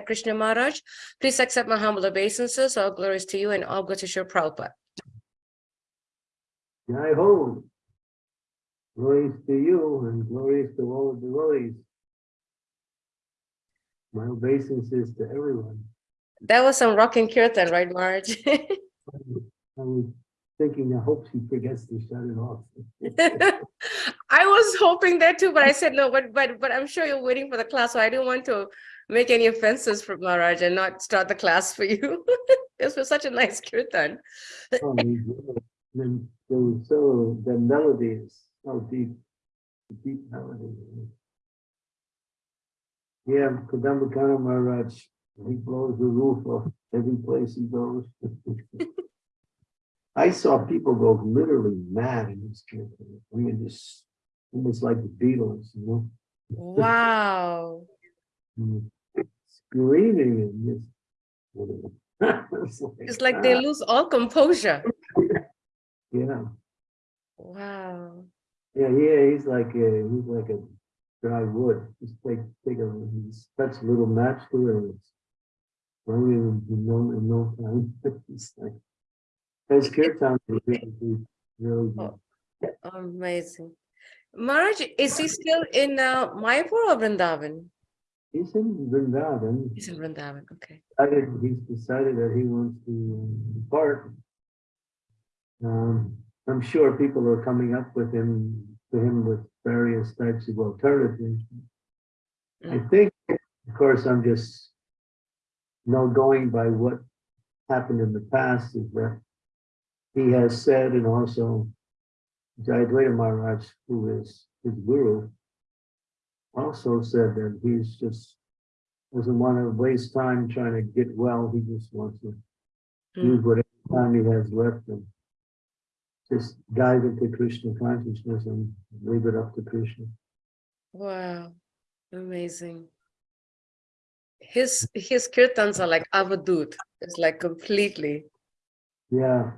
Krishna Maharaj. Please accept my humble obeisances. All glories to you and all good to Shri Prabhupada. Jai Ho. Glories to you and glories to all the devotees. My obeisances to everyone. That was some rocking kirtan, right, Maharaj? I was thinking, I hope she forgets to shut it off. I was hoping that too, but I said no, but but but I'm sure you're waiting for the class, so I didn't want to make any offenses for Maharaj and not start the class for you. this was such a nice kirtan. Oh, Then there was so, the melody is so deep, deep melody. Yeah, Kadamba Kanana Maharaj, he blows the roof off every place he goes. I saw people go literally mad in this kirtan. I mean, just almost like the Beatles, you know? Wow. Mm. Screaming and just. It's It's like they ah, lose all composure. Yeah, Wow. yeah, yeah, he's like, a he's like a dry wood. Just take, take a, he's touch a little match to it and it's burning in no, in no time. It's like, his kirtan is really, really. Oh. Amazing. Maharaj, is he still in uh, Mayapur or Vrindavan? He's in Vrindavan. He's in Vrindavan, okay. decided, he's decided that he wants to depart. Um, I'm sure people are coming up with him, to him with various types of alternatives. I Mm. think, of course, I'm just no going by what happened in the past is that he has said and also Jayadvaita Maharaj, who is his guru, also said that he's just doesn't want to waste time trying to get well. He just wants to Mm. use whatever time he has left and just dive into Krishna consciousness and leave it up to Krishna. Wow, amazing. His his kirtans are like avadut. It's like completely. Yeah,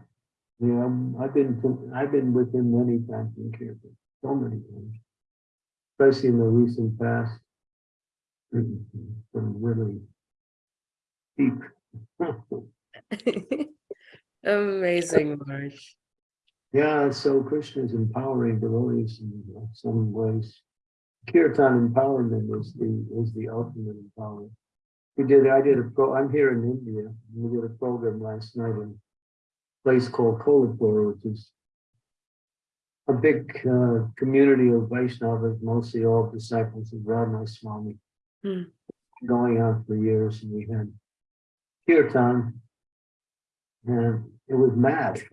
yeah. um, I've been I've been with him many times in Kirtan, so many times, especially in the recent past. Some really deep. Amazing, Maharaj. Yeah, so Krishna is empowering devotees in some ways. Kirtan empowerment is the is the ultimate empowerment. We did, I did a pro, I'm here in India. We did a program last night in a place called Kolhapur, which is a big uh, community of Vaishnavas, mostly all disciples of Radhanath Swami. Hmm. Going on for years, and we had kirtan, and it was mad.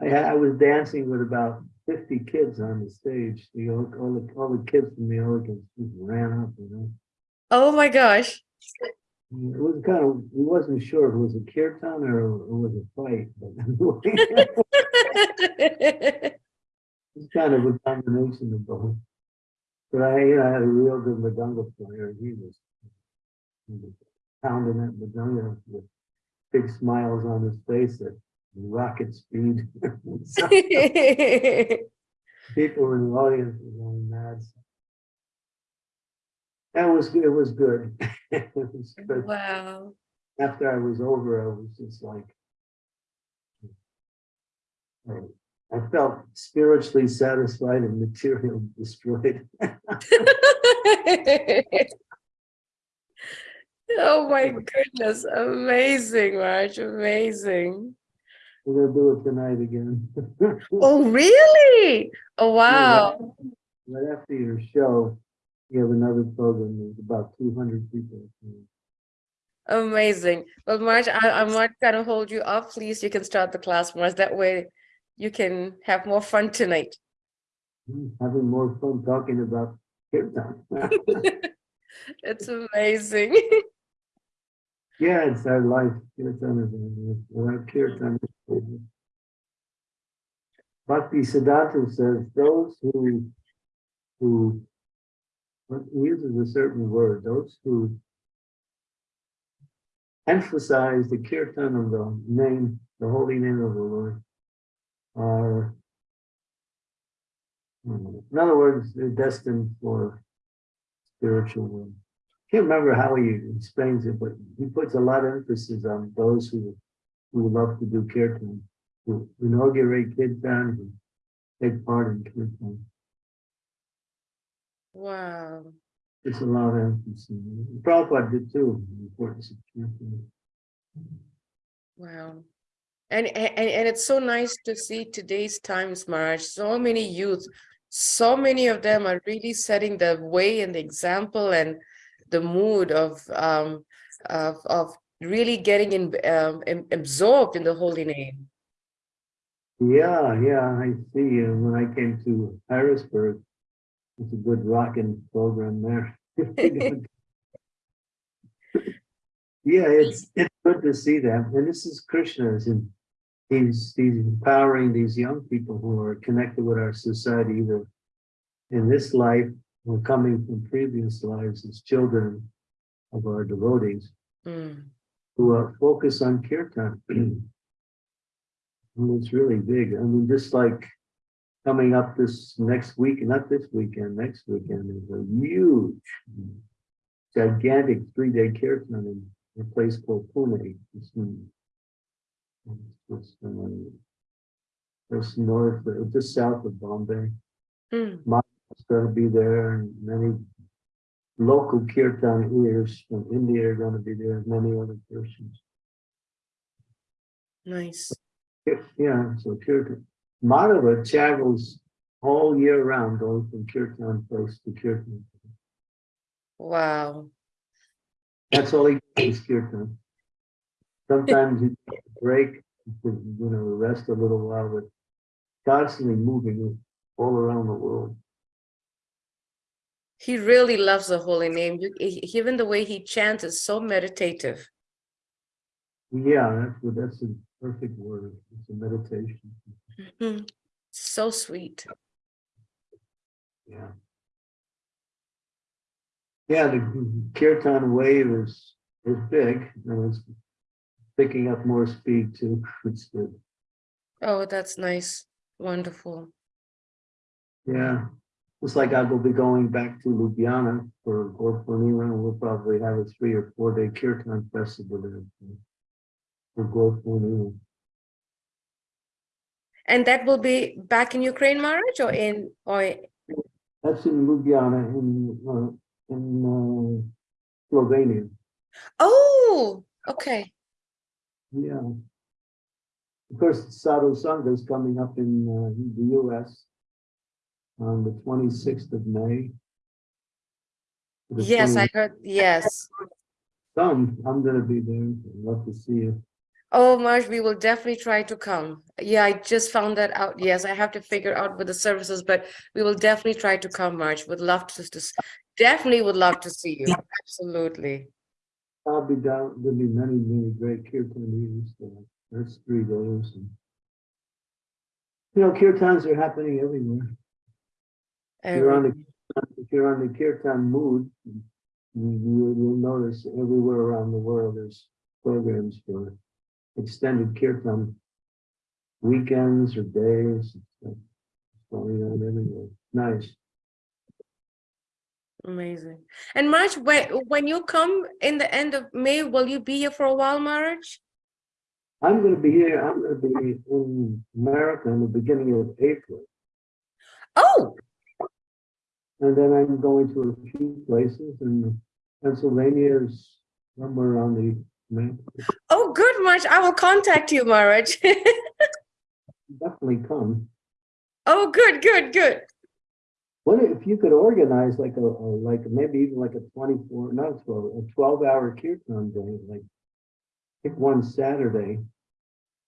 I, I was dancing with about fifty kids on the stage. The, all, all the, all the kids from the just ran up, you know. oh my gosh. It was kind of, we wasn't sure if it was a kirtan or it was a fight, but it's kind of a combination of both. But I, you know, I had a real good Mridanga player. He was, he was pounding that Mridanga with big smiles on his face at rocket speed. people in the audience were going mad. That was, it was good. It was oh, good. wow. After I was over, I was just like. I- I felt spiritually satisfied and material destroyed. oh my goodness. Amazing, Raj. Amazing. We're gonna do it tonight again. Oh, really? Oh, wow. Right after your show, you have another program, there's about two hundred people. Amazing. Well, Maharaj, I, I'm not gonna hold you up. Please, you can start the class, Maharaj. That way you can have more fun tonight. Hmm, having more fun talking about kirtan. It's amazing. Yeah, it's our life. Kirtan is, without kirtan. Bhakti Siddhanta says, those who, who, uses a certain word, those who emphasize the kirtan of the name, the holy name of the Lord, are, hmm, in other words, they're destined for spiritual world. Can't remember how he explains it, but he puts a lot of emphasis on those who, who love to do kirtan, who inaugurate kirtan, who take part in kirtan. Wow. It's a lot of emphasis. Prabhupada did too, importance. Wow. And, and, and it's so nice to see today's times, Maharaj, so many youth, so many of them are really setting the way and the example and the mood of, um, of, of really getting in, um, absorbed in the holy name. Yeah, yeah, I see. And when I came to Harrisburg, it's a good rocking program there. Yeah, it's, it's good to see that. And this is Krishna's and he's, he's empowering these young people who are connected with our society, either in this life or coming from previous lives as children of our devotees Mm, who are focused on kirtan. And it's really big. I mean, just like coming up this next week, not this weekend, next weekend is a huge, gigantic three-day kirtan in a place called Pune. It's in- it's, Just north, just south of Bombay. mm, It's gonna be there and many local kirtan ears from India are gonna be there, and many other persons. nice. Yeah, so Kirtan, Madhava travels all year round, going from Kirtan place to Kirtan. Wow. That's all he does is Kirtan. Sometimes he takes a break, to, you know, rest a little while, but constantly moving all around the world. He really loves the holy name. You, even the way he chants is so meditative. Yeah, that's, that's a perfect word. It's a meditation. Mhm. So sweet. Yeah. Yeah, the Kirtan wave is, is big and it's picking up more speed too. It's good. Oh, that's nice. Wonderful. Yeah. Looks like I will be going back to Ljubljana for Purnima and we'll probably have a three or four day Kirtan festival there. For Purnima. And that will be back in Ukraine, Maharaj, or in or That's in Ljubljana in, uh, in uh, Slovenia. oh, okay. Yeah. Of course, Sadhu Sangha is coming up in uh, the US on the twenty-sixth of May. Yes, I heard. Yes. Some, I'm gonna be there. I'd love to see you. Oh, Maharaj, we will definitely try to come. Yeah, I just found that out. Yes, I have to figure out with the services, but we will definitely try to come, Maharaj. Would love to, to definitely would love to see you. Absolutely. I'll be down, there'll be many, many great kirtanians uh, there. there's three days. and You know, kirtans are happening everywhere. If you're on the, if you're on the kirtan mood, you, you- you'll notice everywhere around the world, there's programs for extended kirtan weekends or days. It's Going on everywhere. Nice. Amazing. And Maharaj, when when you come in the end of May, will you be here for a while, Maharaj? I'm gonna be here, I'm gonna be in America in the beginning of April. Oh, And then I'm going to a few places and Pennsylvania is somewhere on the map. oh, I will contact you, Maharaj. Definitely come. Oh, good, good, good. What if you could organize like a, a- like maybe even like a twenty-four, not twelve, a twelve-hour kirtan day, like pick one Saturday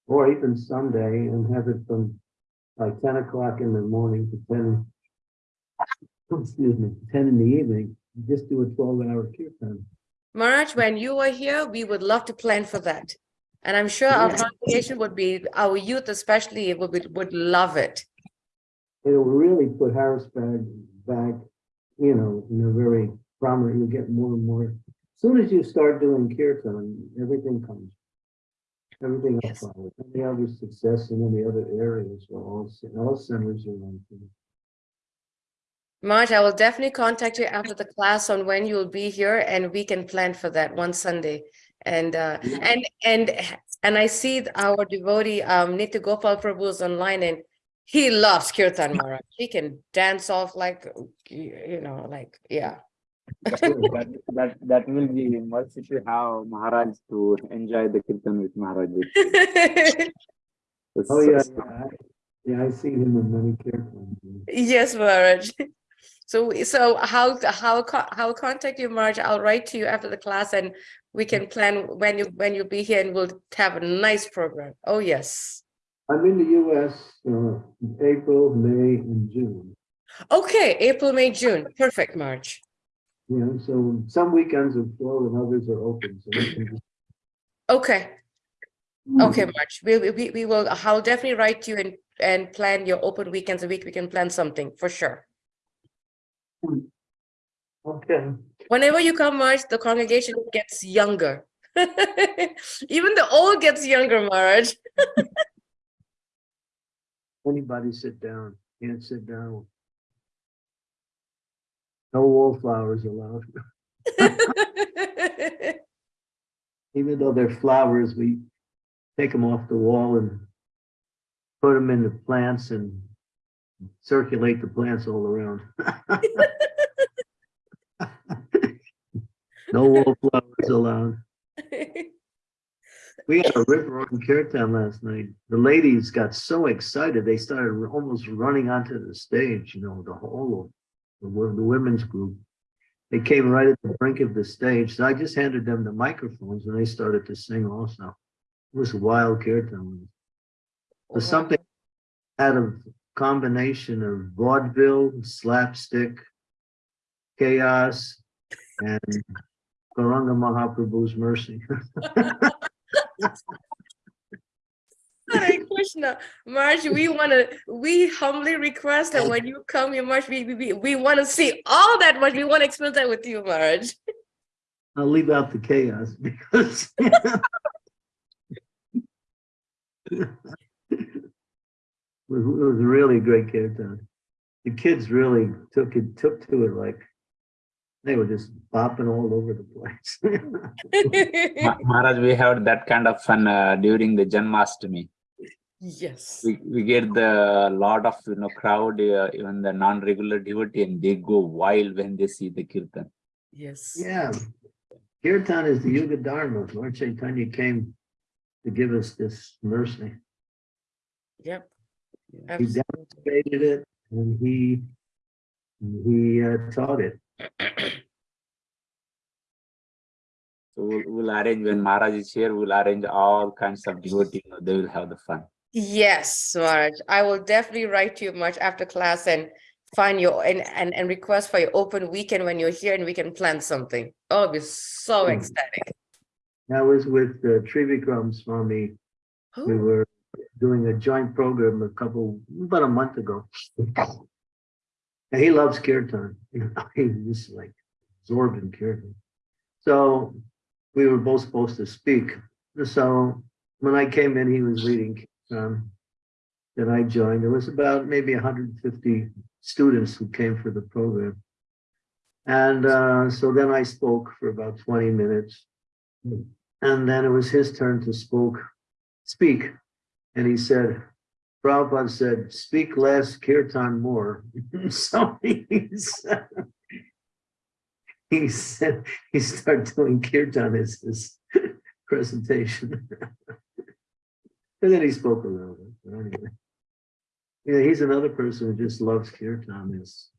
or even Sunday and have it from like ten o'clock in the morning to ten, excuse me, ten in the evening. Just do a twelve-hour kirtan. Maraj, when you are here, we would love to plan for that. And I'm sure our congregation would be, our youth especially would, be- would love it. It'll really put Harrisburg back, you know, in a very prominent, you'll get more and more. As Soon as you start doing kirtan, everything comes. Everything else follows. Any other success in any other areas, or all, all centers are on. Maharaj, I will definitely contact you after the class on when you'll be here and we can plan for that one Sunday. And uh, and and and I see our devotee um Nitya Gopal Prabhu is online and he loves Kirtan Maharaj. He can dance off like you know, like yeah. that, that that will be mercy to have Maharaj to enjoy the kirtan with Maharaj. Oh, so- yeah, so- yeah, I- see him in many kirtans. Yes, Maharaj. So so how how how contact you, Maharaj? I'll write to you after the class and we can plan when you when you'll be here and we'll have a nice program. Oh yes. I'm in the US, uh, April, May, and June. Okay, April, May, June. Perfect, Maharaj yeah so some weekends are full and others are open, so just. Okay, okay, Maharaj We we- we will. I'll definitely write to you and and plan your open weekends a week. We can plan something for sure. Okay, Whenever you come, Maharaj, the congregation gets younger. Even the old gets younger, Maharaj. anybody sit down, can't sit down. No wallflowers allowed, even though they're flowers, we take them off the wall and put them in the plants and circulate the plants all around. No wallflowers allowed. We had a river on Kirtan last night. The ladies got so excited, they started almost running onto the stage, you know, the whole of the, the women's group. They came right at the brink of the stage, so I just handed them the microphones and they started to sing also. It was wild Kirtan. It was something out of combination of vaudeville, slapstick, chaos, and Gauranga Mahaprabhu's mercy. Hare Krishna, Maharaj, we want to, we humbly request that when you come here, Maharaj, we, we, we, want to see all that much. We want to experience that with you, Maharaj. I'll leave out the chaos because it was, was a really great kirtan. The kids really took it, took to it like they were just bopping all over the place. Ma- Maharaj, we have that kind of fun uh, during the Janmashtami. Yes. We, we get the lot of you know crowd, uh, even the non-regular devotee, and they go wild when they see the kirtan. Yes. Yeah, kirtan is the Yuga Dharma. Lord Chaitanya came to give us this mercy. Yep. He Absolutely. demonstrated it and he, he uh, taught it. We'll, we'll arrange when Maharaj is here. We'll arrange all kinds of devotee. You know, they will have the fun. Yes, Maharaj. I will definitely write to you much after class and find your and, and and request for your open weekend when you're here and we can plan something. Oh, it'll be so Hmm. ecstatic. That was with uh, Trivikram Swami. We Oh, were doing a joint program a couple, about a month ago. And he loves kirtan. He's just like absorbed in kirtan. So we were both supposed to speak. So when I came in, he was leading kirtan. Then I joined. There was about maybe hundred and fifty students who came for the program. And uh, so then I spoke for about twenty minutes. And then it was his turn to spoke, speak. And he said, Prabhupada said, speak less, kirtan more. So he said, he said, he started doing kirtan as his presentation. And then he spoke a little bit, but anyway. Yeah, he's another person who just loves kirtan is.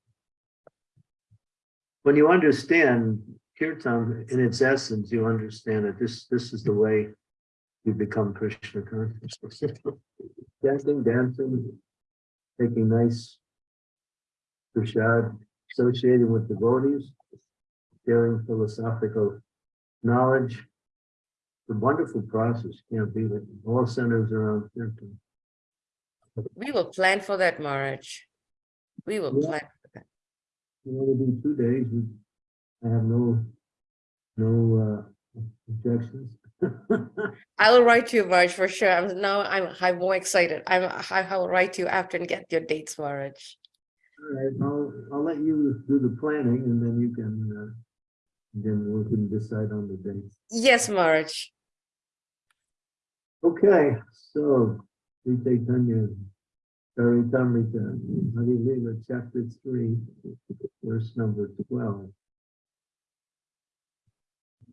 When you understand kirtan in its essence, you understand that this, this is the way you become Krishna conscious. Dancing, dancing, taking nice prasad, associating with devotees, sharing philosophical knowledge. It's a wonderful process, can't beat it. All centers around kirtan. we will plan for that, Maharaj. We will Yeah. plan. For that. You to do two days, we- I have no, no uh, objections. I will write to you, Maharaj, for sure. I'm now I'm I'm more excited. I'm I I will write to you after and get your dates, Maharaj. All right, I'll, I'll let you do the planning and then you can, uh, then we can decide on the dates. Yes, Maharaj. Okay, so we take Tanya, Sari Tamrita, Adi chapter three, verse number twelve.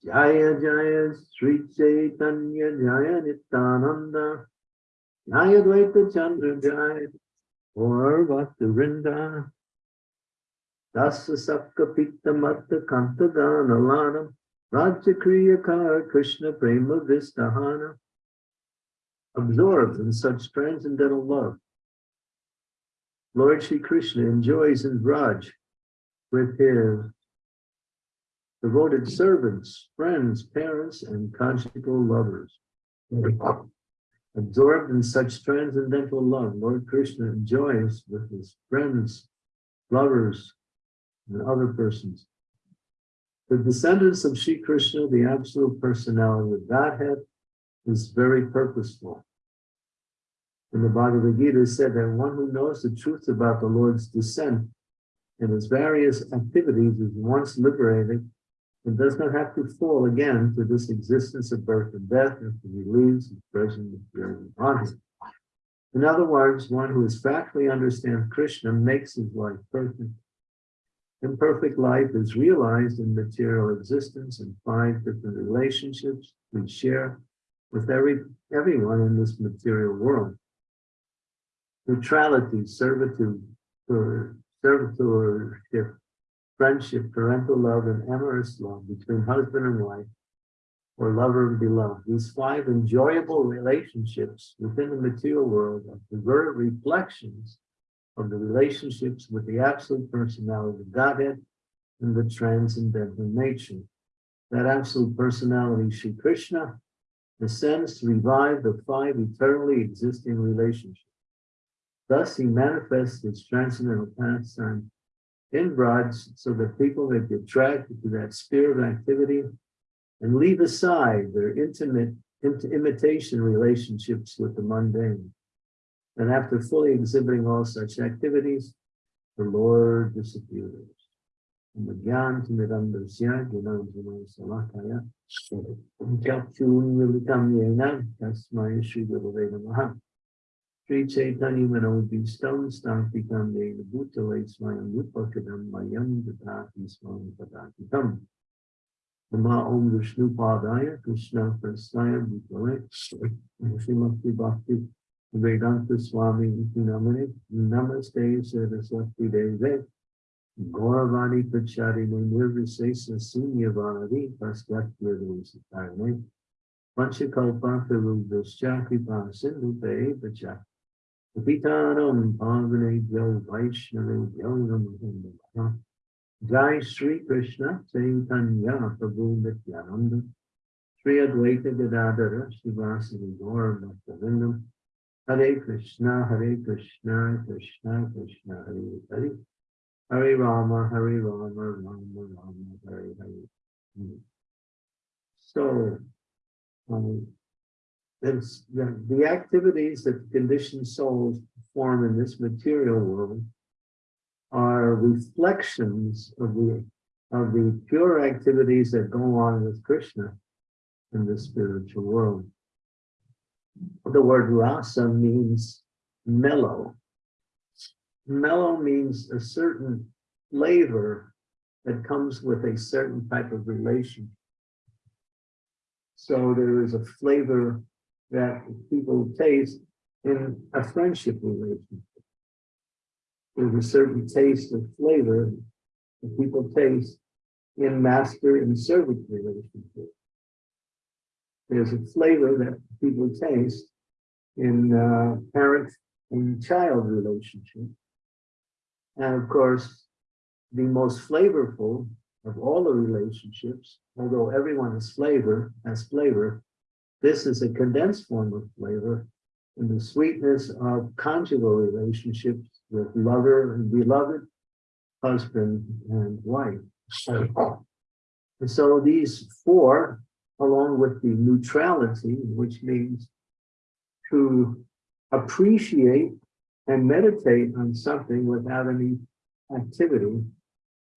Jaya Jaya Sri Chaitanya Jaya Nityananda Jaya Dvaita Chandra Jaya or Vrinda Dasa Sakka Pitta Matta Kanta Gana Lanam Rajya Kriya Kar Krishna Prema Vistahana absorbed in such transcendental love. Lord Shri Krishna enjoys in Braj with his devoted servants, friends, parents, and conjugal lovers. Absorbed in such transcendental love, Lord Krishna enjoys with his friends, lovers, and other persons. The descendants of Shri Krishna, the absolute personality of Godhead, is very purposeful. In the Bhagavad Gita said that one who knows the truth about the Lord's descent and his various activities is once liberated and does not have to fall again to this existence of birth and death after he leaves his present body. In other words, one who is factually understands Krishna makes his life perfect. Imperfect life is realized in material existence in five different relationships we share with every everyone in this material world. Neutrality, servitude, or servitorship, friendship, parental love, and amorous love between husband and wife, or lover and beloved. These five enjoyable relationships within the material world are perverted reflections of the relationships with the absolute personality of Godhead and the transcendental nature. That absolute personality, Sri Krishna, descends to revive the five eternally existing relationships. Thus, he manifests his transcendental pastime in Braj so that people may be attracted to that sphere of activity and leave aside their intimate imitation relationships with the mundane. And after fully exhibiting all such activities, the Lord disappears. Sri Gurave Namaha Sri Chaitanya Manobhistam Stantikam Yena Bhutale Smayam Upakadam Mayam Datati Swam Padakitam Nama Om Vishnu Padaya Krishna Prasnaya Bhutale Srimati Bhakti Vedanta Swami Namane Namaste Saraswati Deve Gauravani Pacharine Nirvisesa Sunyavadi Paskat Nirvisarne Panchakalpa Pirudascha Kripa Sindhupe Pacha Vitanam Pavane Jo Vaishnave Jo Namaha. Jai Sri Krishna Chaitanya Prabhu Nityananda. Sri Advaita Gadadara Shivasani Gaur Bhaktivinoda Hare Krishna Hare Krishna Krishna Krishna Hare Hare Hare Rama, Hare Rama, Rama Rama, Hare Hare. So, um, the, the activities that conditioned souls perform in this material world are reflections of the of the pure activities that go on with Krishna in the spiritual world. The word rasa means mellow, mellow means a certain flavor that comes with a certain type of relation. So there is a flavor that people taste in a friendship relationship. There's a certain taste of flavor that people taste in master and servant relationship. There's a flavor that people taste in uh, parent and child relationship. And of course, the most flavorful of all the relationships, although everyone is flavor, has flavor, this is a condensed form of flavor in the sweetness of conjugal relationships with lover and beloved, husband and wife. And so these four, along with the neutrality, which means to appreciate and meditate on something without any activity,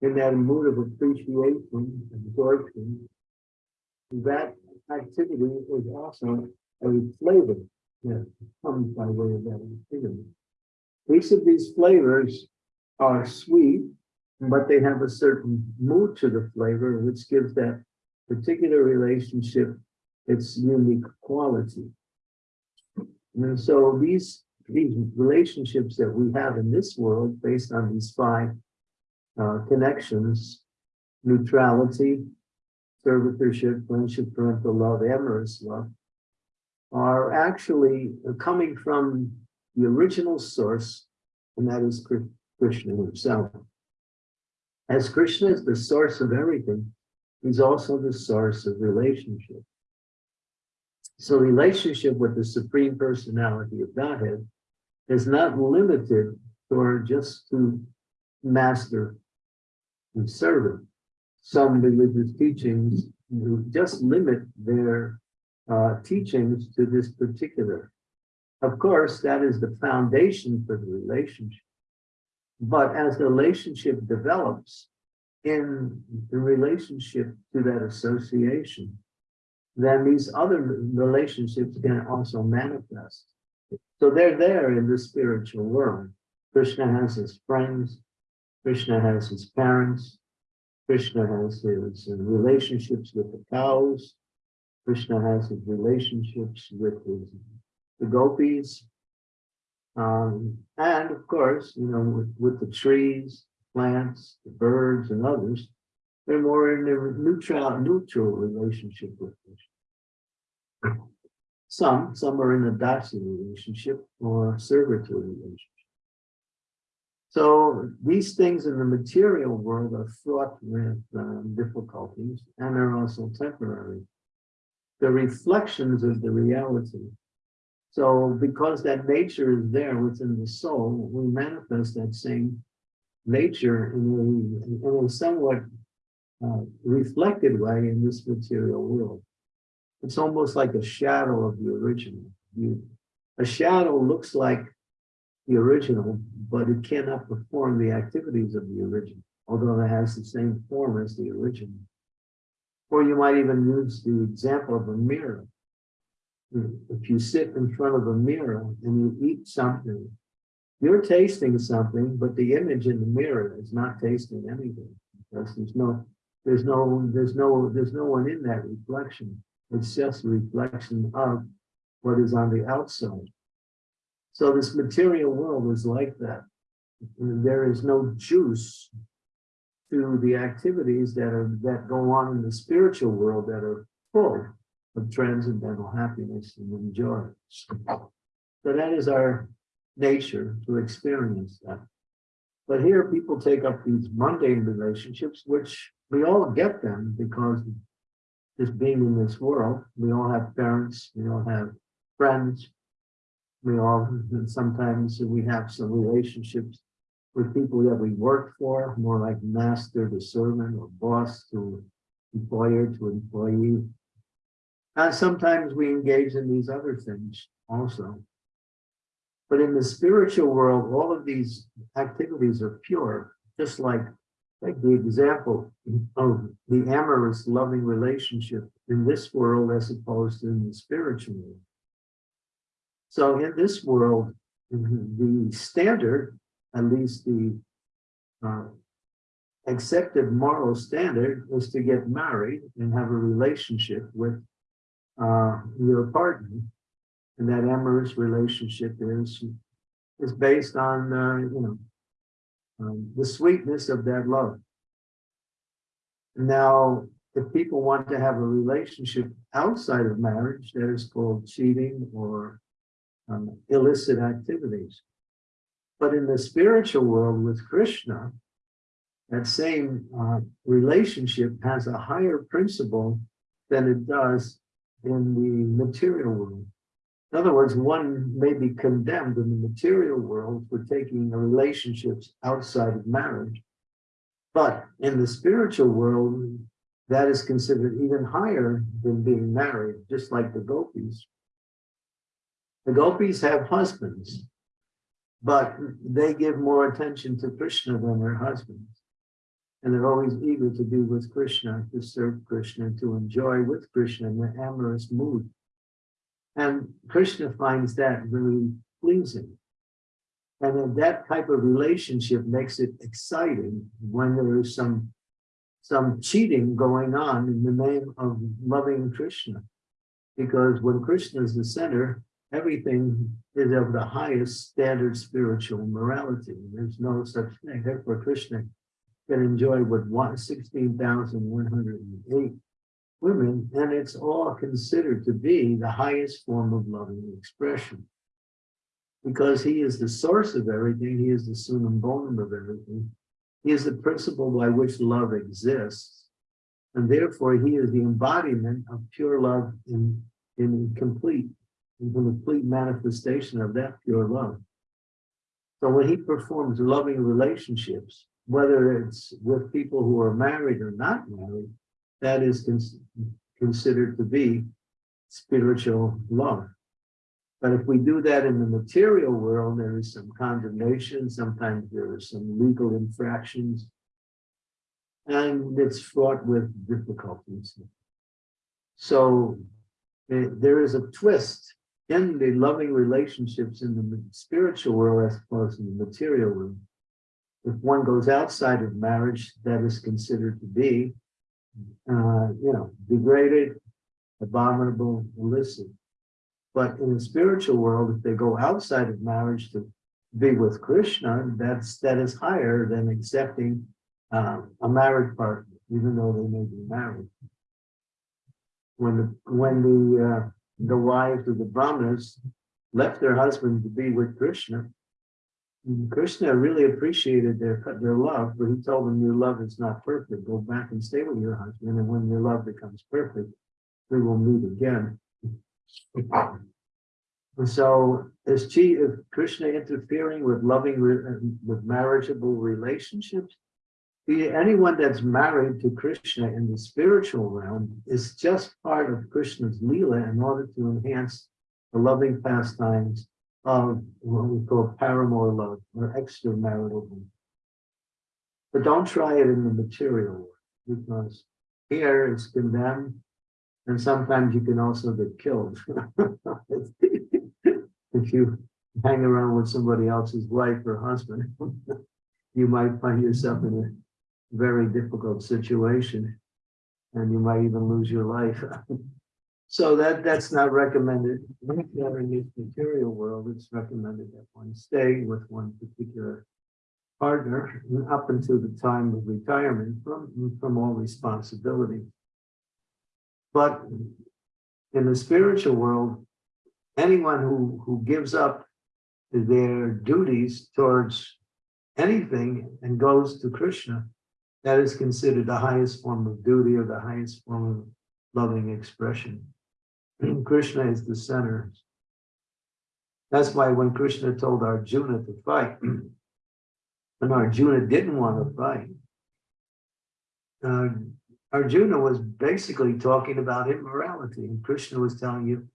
in that mood of appreciation, absorption, that activity is also a flavor that comes by way of that activity. Each of these flavors are sweet, but they have a certain mood to the flavor, which gives that particular relationship its unique quality. And so these, these relationships that we have in this world, based on these five uh, connections, neutrality, servitorship, friendship, parental love, amorous love, are actually coming from the original source, and that is Krishna himself. As Krishna is the source of everything, he's also the source of relationship. So relationship with the Supreme Personality of Godhead is not limited or just to master and servant. Some religious teachings just limit their uh, teachings to this particular. Of course, that is the foundation for the relationship. But as the relationship develops in the relationship to that association, then these other relationships can also manifest. So they're there in the spiritual world. Krishna has his friends, Krishna has his parents, Krishna has his relationships with the cows, Krishna has his relationships with his, the gopis, um, and of course, you know, with, with the trees, plants, the birds, and others, they're more in a neutral, neutral relationship with Krishna. Some, some are in a dasi relationship or servitor relationship. So these things in the material world are fraught with um, difficulties and are also temporary. The reflections of the reality so because that nature is there within the soul, we manifest that same nature in a, in a somewhat uh, reflected way in this material world. It's almost like a shadow of the original. You, a shadow looks like the original, but it cannot perform the activities of the original, although it has the same form as the original. Or you might even use the example of a mirror if you sit in front of a mirror and you eat something, you're tasting something, but the image in the mirror is not tasting anything because there's no, there's no, there's no, there's no one in that reflection. It's just a reflection of what is on the outside. So this material world is like that. There is no juice to the activities that are that go on in the spiritual world that are full of transcendental happiness and joy. So that is our nature to experience that. But here people take up these mundane relationships, which we all get them because just being in this world, we all have parents, we all have friends, we all, sometimes we have some relationships with people that we work for, more like master to servant or boss to employer to employee. And sometimes we engage in these other things also. But in the spiritual world, all of these activities are pure, just like, like the example of the amorous loving relationship in this world as opposed to in the spiritual world. So in this world, the standard, at least the uh, accepted moral standard, is to get married and have a relationship with uh, your partner, and that amorous relationship is is based on uh, you know um, the sweetness of that love. Now, if people want to have a relationship outside of marriage, that is called cheating or um, illicit activities. But in the spiritual world with Krishna, that same uh, relationship has a higher principle than it does in the material world. In other words, one may be condemned in the material world for taking relationships outside of marriage. But in the spiritual world, that is considered even higher than being married, just like the gopis. The gopis have husbands, but they give more attention to Krishna than their husbands. And they're always eager to be with Krishna, to serve Krishna, to enjoy with Krishna in the amorous mood. And Krishna finds that really pleasing. And then that type of relationship makes it exciting when there is some, some cheating going on in the name of loving Krishna. Because when Krishna is the center, everything is of the highest standard spiritual morality. There's no such thing. Therefore, Krishna can enjoy what 16,108 women, and it's all considered to be the highest form of loving expression. Because he is the source of everything, he is the summum bonum of everything. He is the principle by which love exists. And therefore, he is the embodiment of pure love in, in complete, in complete manifestation of that pure love. So when he performs loving relationships, whether it's with people who are married or not married, that is cons considered to be spiritual love. But if we do that in the material world, there is some condemnation, sometimes there are some legal infractions, and it's fraught with difficulties. So eh, there is a twist in the loving relationships in the spiritual world as opposed to the material world. If one goes outside of marriage, that is considered to be, uh, you know, degraded, abominable, illicit. But in the spiritual world, if they go outside of marriage to be with Krishna, that's that is higher than accepting uh, a married partner, even though they may be married. When the when the uh, the wives of the brahmanas left their husband to be with Krishna, Mm-hmm. Krishna really appreciated their their love, but he told them, "Your love is not perfect. Go back and stay with your husband, and when your love becomes perfect, we will meet again." And so, is Krishna interfering with loving, with marriageable relationships? anyone that's married to Krishna in the spiritual realm is just part of Krishna's Leela in order to enhance the loving pastimes of what we call paramour love or extramarital love. But don't try it in the material world because here it's condemned and sometimes you can also get killed. if you hang around with somebody else's wife or husband, you might find yourself in a very difficult situation and you might even lose your life. so that that's not recommended. in this material world, it's recommended that one stay with one particular partner up until the time of retirement from, from all responsibility. But in the spiritual world, anyone who, who gives up their duties towards anything and goes to Krishna, that is considered the highest form of duty or the highest form of loving expression. Krishna is the center. That's why when Krishna told Arjuna to fight, and Arjuna didn't want to fight, uh, Arjuna was basically talking about immorality, and Krishna was telling you,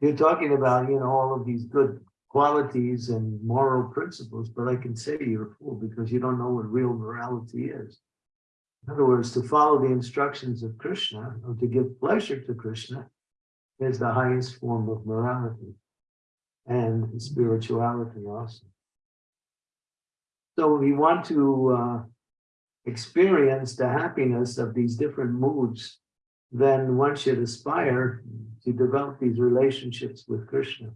you're talking about, you know, all of these good qualities and moral principles, but I can say you're a fool because you don't know what real morality is. In other words, to follow the instructions of Krishna or to give pleasure to Krishna is the highest form of morality and spirituality also. So we want to uh, experience the happiness of these different moods, then one should aspire to develop these relationships with Krishna.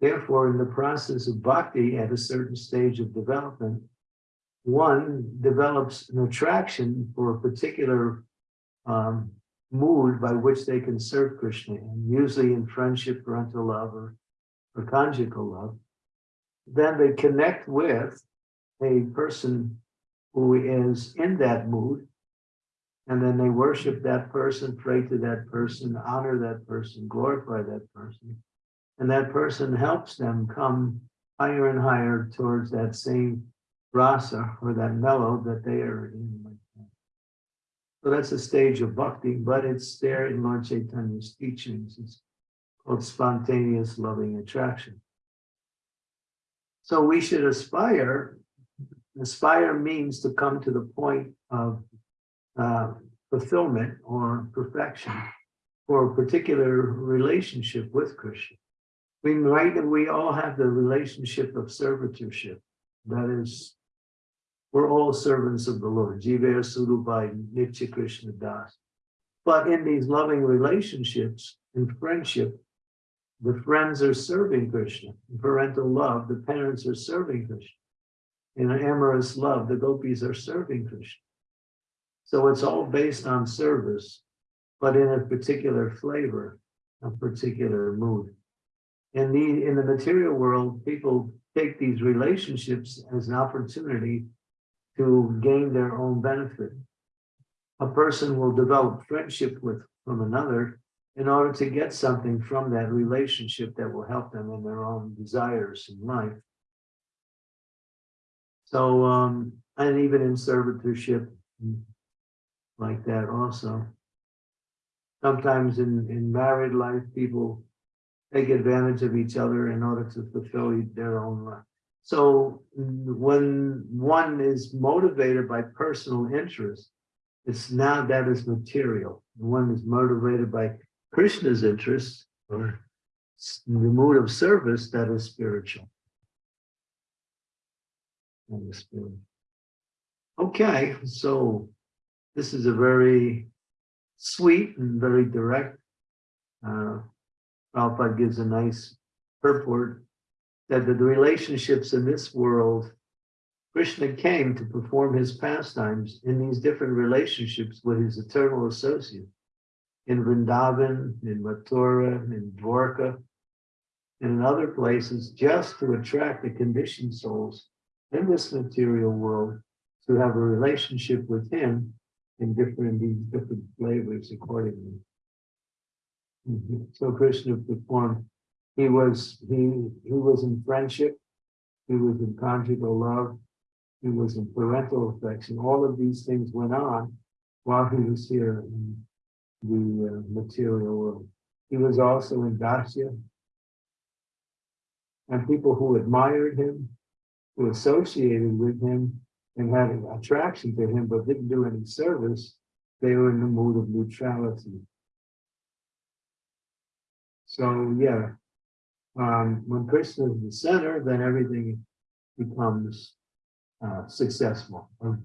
Therefore, in the process of bhakti at a certain stage of development, one develops an attraction for a particular um, mood by which they can serve Krishna, and usually in friendship, parental love, or, or conjugal love. Then they connect with a person who is in that mood, and then they worship that person, pray to that person, honor that person, glorify that person. And that person helps them come higher and higher towards that same rasa or that mellow that they are in. So that's a stage of bhakti, but it's there in Lord Chaitanya's teachings. It's called spontaneous loving attraction. So we should aspire, aspire means to come to the point of uh, fulfillment or perfection for a particular relationship with Krishna. We might, we all have the relationship of servitorship. That is, we're all servants of the Lord. Jiva Surupai Nitya Krishna Das. But in these loving relationships and friendship, the friends are serving Krishna. In parental love, the parents are serving Krishna. In amorous love, the gopis are serving Krishna. So it's all based on service, but in a particular flavor, a particular mood. In the in the material world, people take these relationships as an opportunity to gain their own benefit. A person will develop friendship with from another in order to get something from that relationship that will help them in their own desires in life. So, um, and even in servitorship, mm, like that also. Sometimes in, in married life, people take advantage of each other in order to fulfill their own life. So when one is motivated by personal interest, it's now that is material. One is motivated by Krishna's interest or the mood of service that is spiritual. That is spiritual. Okay, so this is a very sweet and very direct. Uh, Prabhupada gives a nice purport that the relationships in this world, Krishna came to perform his pastimes in these different relationships with his eternal associate in Vrindavan, in Mathura, in Dwarka, and in other places, just to attract the conditioned souls in this material world to have a relationship with him in different, these different flavors accordingly. Mhm. So Krishna performed, he was, he, he was in friendship, he was in conjugal love, he was in parental affection. All of these things went on while he was here in the uh, material world. He was also in Dasya. And people who admired him, who associated with him and had an attraction to him, but didn't do any service, they were in the mood of neutrality. So, yeah, um, when Krishna is the center, then everything becomes uh, successful, or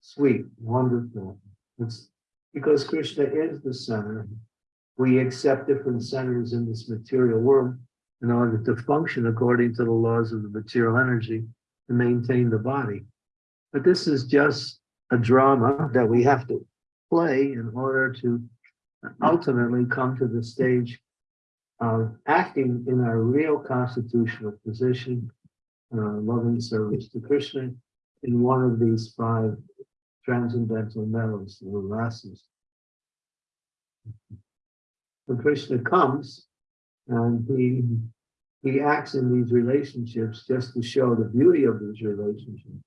sweet, wonderful. It's because Krishna is the center. We accept different centers in this material world in order to function according to the laws of the material energy to maintain the body. But this is just a drama that we have to play in order to ultimately come to the stage of acting in our real constitutional position, uh, loving service to Krishna in one of these five transcendental mellows, the rasas. When Krishna comes and he he acts in these relationships just to show the beauty of these relationships.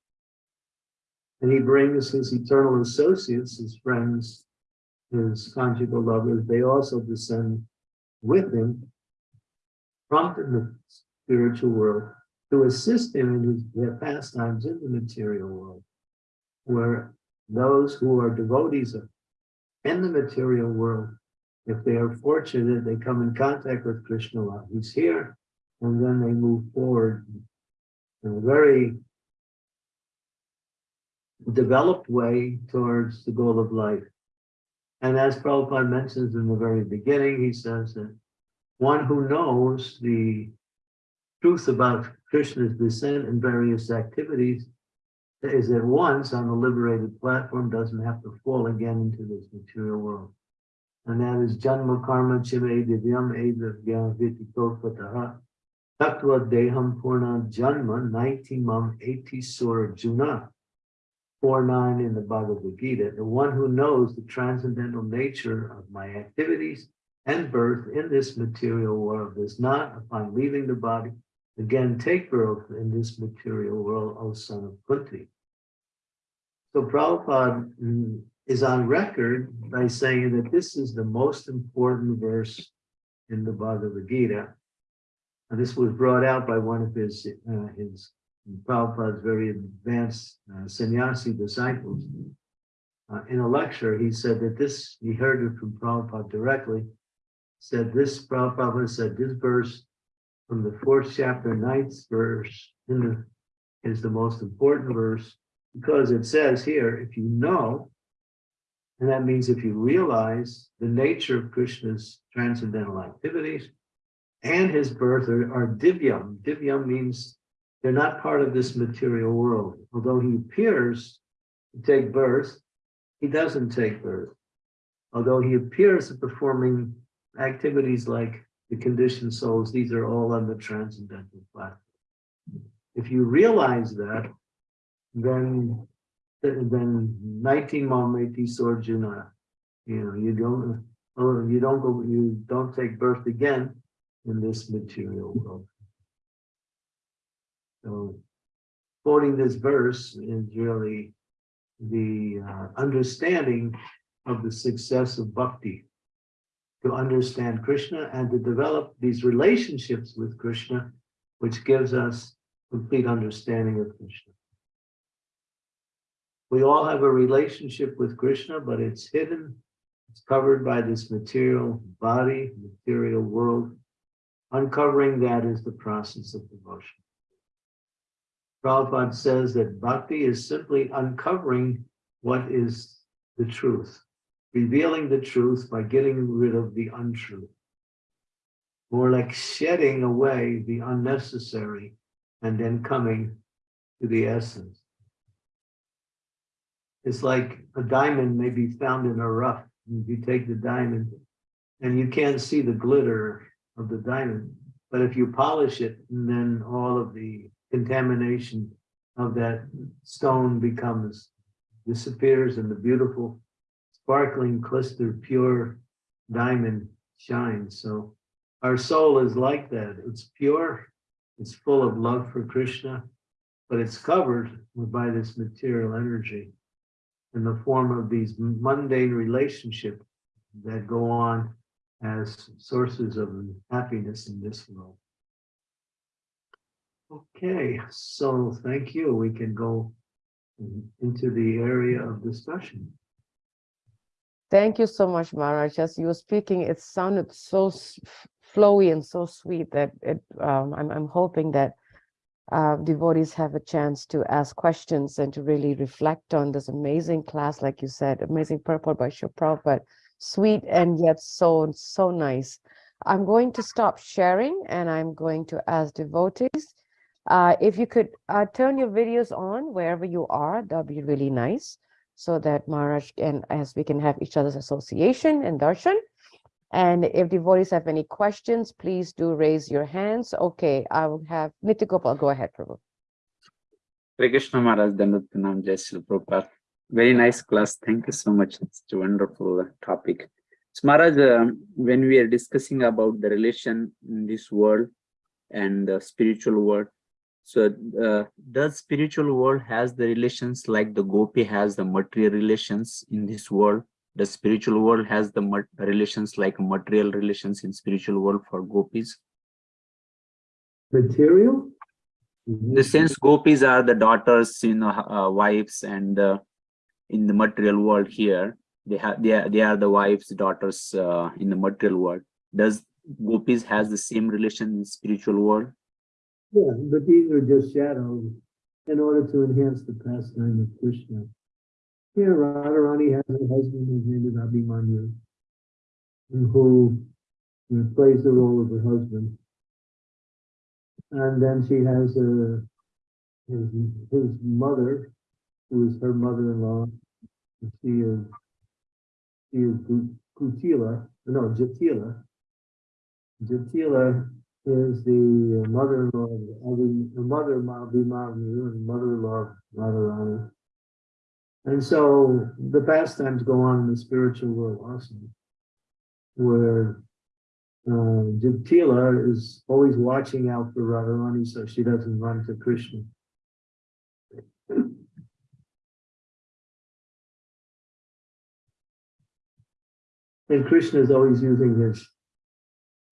And he brings his eternal associates, his friends, his conjugal lovers, they also descend with him from the spiritual world to assist him in his their pastimes in the material world, where those who are devotees of in the material world, if they are fortunate, they come in contact with Krishna while he's here, and then they move forward in a very developed way towards the goal of life. And as Prabhupada mentions in the very beginning, he says that one who knows the truth about Krishna's descent and various activities is at once on the liberated platform, doesn't have to fall again into this material world. And that is Janma Karma Chime Divyam Edavya Vititopataha Tattva Deham Purna Janma Naitimam Eti Sura Juna. 4-9 in the Bhagavad Gita, the one who knows the transcendental nature of my activities and birth in this material world does not, upon leaving the body, again take birth in this material world, O son of Kunti. So Prabhupada mm, is on record by saying that this is the most important verse in the Bhagavad Gita. And this was brought out by one of his, uh, his Prabhupada's very advanced uh, sannyasi disciples. Uh, in a lecture, he said that this, he heard it from Prabhupada directly, said this, Prabhupada said this verse from the fourth chapter, ninth verse in the, is the most important verse because it says here, if you know, and that means if you realize the nature of Krishna's transcendental activities and his birth are, are divyam. Divyam means they're not part of this material world. Although he appears to take birth, he doesn't take birth. Although he appears to performing activities like the conditioned souls, these are all on the transcendental platform. If you realize that, then then 19 Mameti Sorjuna, you know, you don't, oh, you don't go, you don't take birth again in this material world. So quoting this verse is really the uh, understanding of the success of bhakti to understand Krishna and to develop these relationships with Krishna, which gives us complete understanding of Krishna. We all have a relationship with Krishna, but it's hidden. It's covered by this material body, material world. Uncovering that is the process of devotion. Prabhupada says that bhakti is simply uncovering what is the truth, revealing the truth by getting rid of the untruth. More like shedding away the unnecessary and then coming to the essence. It's like a diamond may be found in a rough. If you take the diamond and you can't see the glitter of the diamond, but if you polish it, and then all of the contamination of that stone becomes, disappears and the beautiful sparkling cluster pure diamond shines. So our soul is like that. It's pure, it's full of love for Krishna, but it's covered by this material energy in the form of these mundane relationships that go on as sources of happiness in this world. Okay, so thank you. We can go into the area of discussion. Thank you so much, Maharaj. As you were speaking, it sounded so flowy and so sweet that it, um, I'm, I'm hoping that uh, devotees have a chance to ask questions and to really reflect on this amazing class, like you said, amazing purport by Shri Prabhupada, sweet and yet so, so nice. I'm going to stop sharing and I'm going to ask devotees, uh, if you could uh, turn your videos on wherever you are, that'd be really nice. So that Maharaj and as we can have each other's association and darshan. And if devotees have any questions, please do raise your hands. Okay, I will have Nitya Gopal. Go ahead, Prabhu. Hare Krishna Maharaj, Dandat Pranam, Jai Shri Prabhupada. Very nice class. Thank you so much. It's a wonderful uh, topic. So Maharaj, um, when we are discussing about the relation in this world and the spiritual world, so uh, does spiritual world has the relations like the gopi has the material relations in this world? The spiritual world has the relations like material relations in spiritual world for gopis? Material? the sense gopis are the daughters you know uh, wives and uh, in the material world here they have they are, they are the wives daughters uh, in the material world does gopis has the same relation in spiritual world Yeah, but these are just shadows in order to enhance the pastime of Krishna. Here, Radharani has a husband whose name is Abhimanyu, who plays the role of her husband. And then she has a his his mother, who is her mother-in-law. She is she is Kutila, no Jatila. Jatila is the mother-in-law of the mother of Abhimanyu and mother-in-law of Radharani. And so the pastimes go on in the spiritual world also, where uh, is always watching out for Radharani so she doesn't run to Krishna. And Krishna is always using his,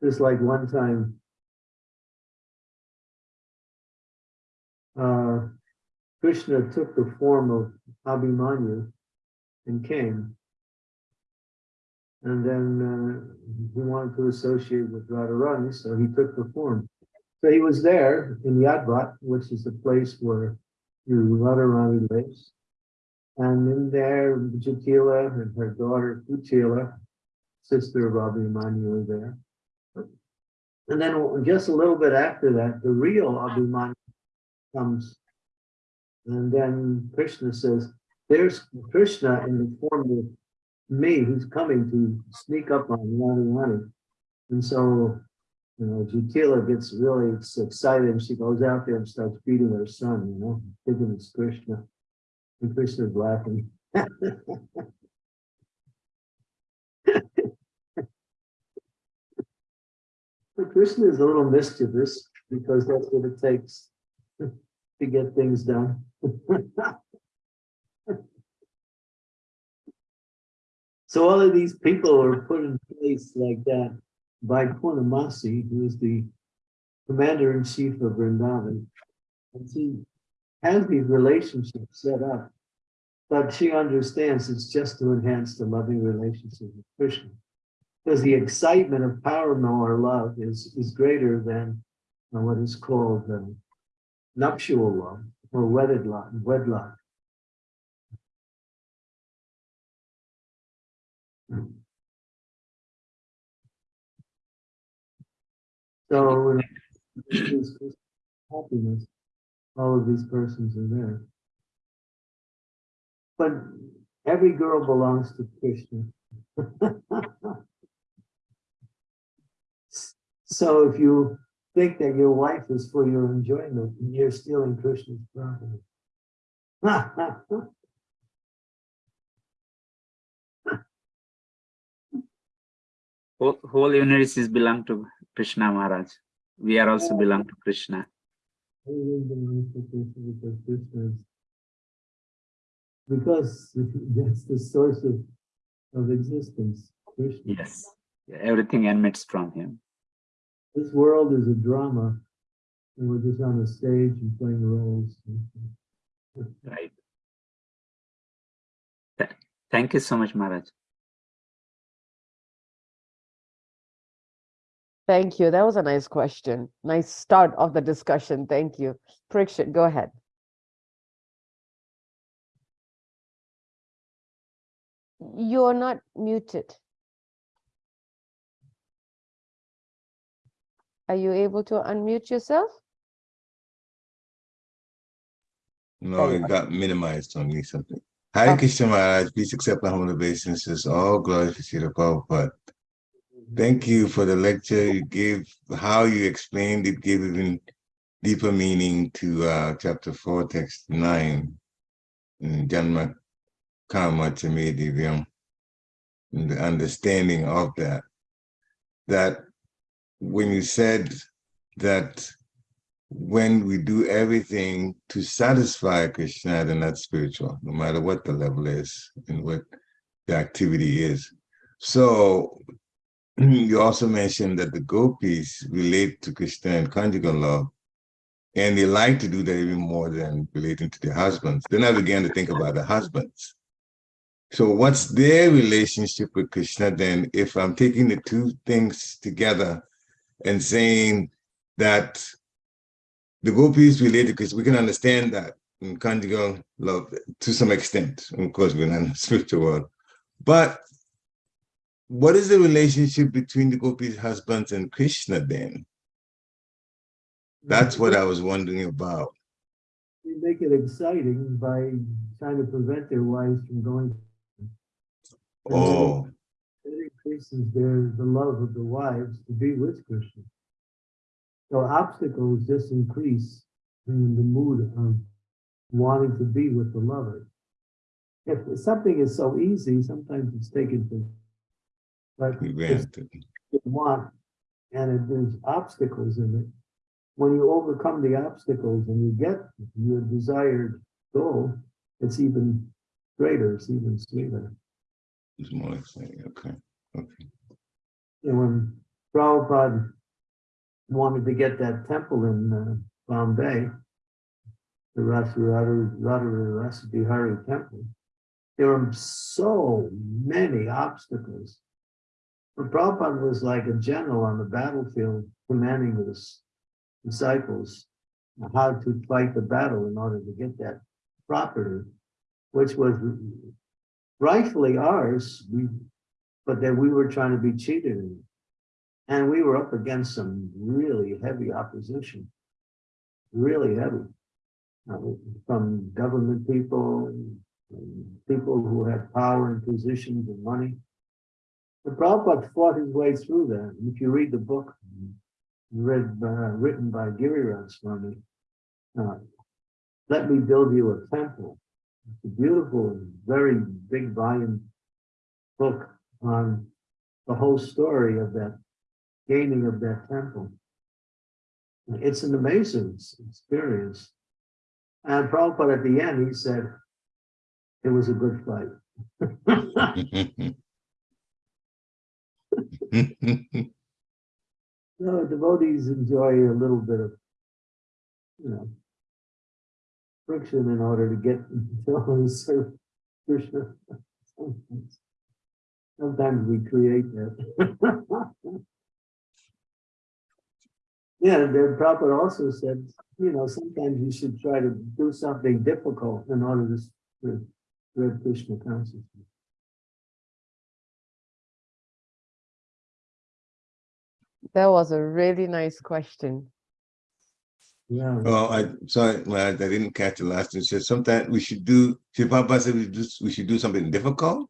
just like one time uh, Krishna took the form of Abhimanyu and came. And then uh, he wanted to associate with Radharani, so he took the form. So he was there in Yavat, which is the place where Radharani lives. And in there, Jatila and her daughter Kutila, sister of Abhimanyu, were there. And then just a little bit after that, the real Abhimanyu comes. And then Krishna says, there's Krishna in the form of me who's coming to sneak up on Radharani. And so, you know, Jatila gets really excited and she goes out there and starts beating her son, you know, thinking it's Krishna. And Krishna's laughing. But Krishna is a little mischievous because that's what it takes to get things done. So all of these people are put in place like that by Purnamasi, who is the commander-in-chief of Vrindavan. And she has these relationships set up, but she understands it's just to enhance the loving relationship with Krishna. Because the excitement of paramour love is, is greater than what is called uh, nuptial love or wedded love, wedlock. So happiness, all of these persons are there. But every girl belongs to Krishna. So if you think that your wife is for your enjoyment, and you're stealing Krishna's property. Whole, whole universe is belong to Krishna Maharaj. We are also belong to Krishna. Everyone belongs to Krishna because Krishna is- Because that's the source of, of existence, Krishna. Yes, everything emanates from him. This world is a drama, and we're just on a stage and playing roles. Right. Th- Thank you so much, Maharaj. Thank you. That was a nice question. Nice start of the discussion. Thank you. Parikshit, go ahead. You're not muted. Are you able to unmute yourself? No, it got minimized on me something. Hare Oh. Krishna Maharaj, please accept my humble obeisances. All glory to Srila Prabhupada. Thank you for the lecture you gave, how you explained it gave even deeper meaning to uh, chapter four, text nine. in Janma Karma Chame Divyam. And the understanding of that. That when you said that when we do everything to satisfy Krishna, then that's spiritual, no matter what the level is and what the activity is. So you also mentioned that the gopis relate to Krishna and conjugal love, and they like to do that even more than relating to their husbands. Then I began to think about the husbands. So what's their relationship with Krishna then if I'm taking the two things together and saying that the gopis related because we can understand that in conjugal love to some extent. Of course, we're not in the spiritual world. But what is the relationship between the gopis' husbands and Krishna then? That's what I was wondering about. They make it exciting by trying to prevent their wives from going. Oh, It increases their, the love of the wives to be with Krishna. So obstacles just increase in the mood of wanting to be with the lover. If something is so easy, sometimes it's taken for. But granted. you want, and if there's obstacles in it, when you overcome the obstacles and you get your desired goal, it's even greater, it's even sweeter. It's more exciting. Okay. Okay. And when Prabhupada wanted to get that temple in uh, Bombay, the Radharasa Bihari temple, there were so many obstacles. But Prabhupada was like a general on the battlefield commanding his disciples how to fight the battle in order to get that property, which was rightfully ours, we, but that we were trying to be cheated. And we were up against some really heavy opposition, really heavy, uh, from government people, and people who had power and positions and money. The Prabhupada fought his way through that. And if you read the book read, uh, written by Giriraj Swami, uh, Let Me Build You a Temple. It's a beautiful, very big volume book on the whole story of that gaining of that temple. It's an amazing experience. And Prabhupada at the end, he said, it was a good fight. No, devotees enjoy a little bit of, you know, friction in order to get to serve Krishna. Sometimes- Sometimes we create that. Yeah, the Prabhupada also said, you know, sometimes you should try to do something difficult in order to spread Krishna consciousness. That was a really nice question. Yeah. Well, I, sorry, well, I didn't catch the last, one. said sometimes we should do, should Papa said we just, we should do something difficult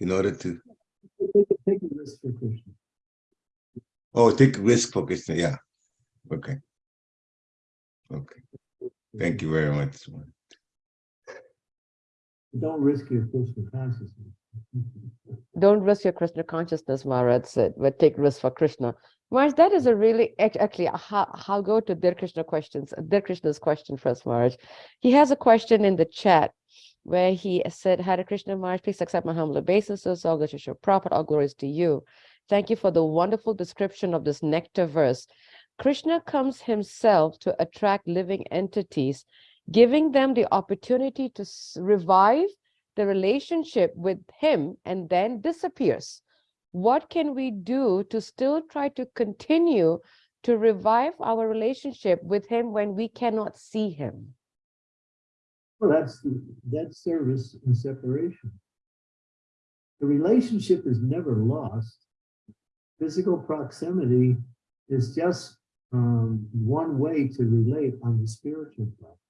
in order to, Take a- take a risk for Krishna. oh, take risk for Krishna, yeah. Okay. Okay, thank you very much. Don't risk your Krishna consciousness. Don't risk your Krishna consciousness, Maharaj said, but take risk for Krishna. Maharaj, that is a really, actually, how, I'll go to Dear Krishna questions, Dear Krishna's question first, Maharaj. He has a question in the chat where he said, Hare Krishna Maharaj, please accept my humble obeisances, all glories to your prophet, all glories to you. Thank you for the wonderful description of this nectar verse. Krishna comes himself to attract living entities, giving them the opportunity to revive the relationship with him and then disappears. What can we do to still try to continue to revive our relationship with him when we cannot see him? Well, that's, that's service and separation. The relationship is never lost. Physical proximity is just um, one way to relate on the spiritual plane.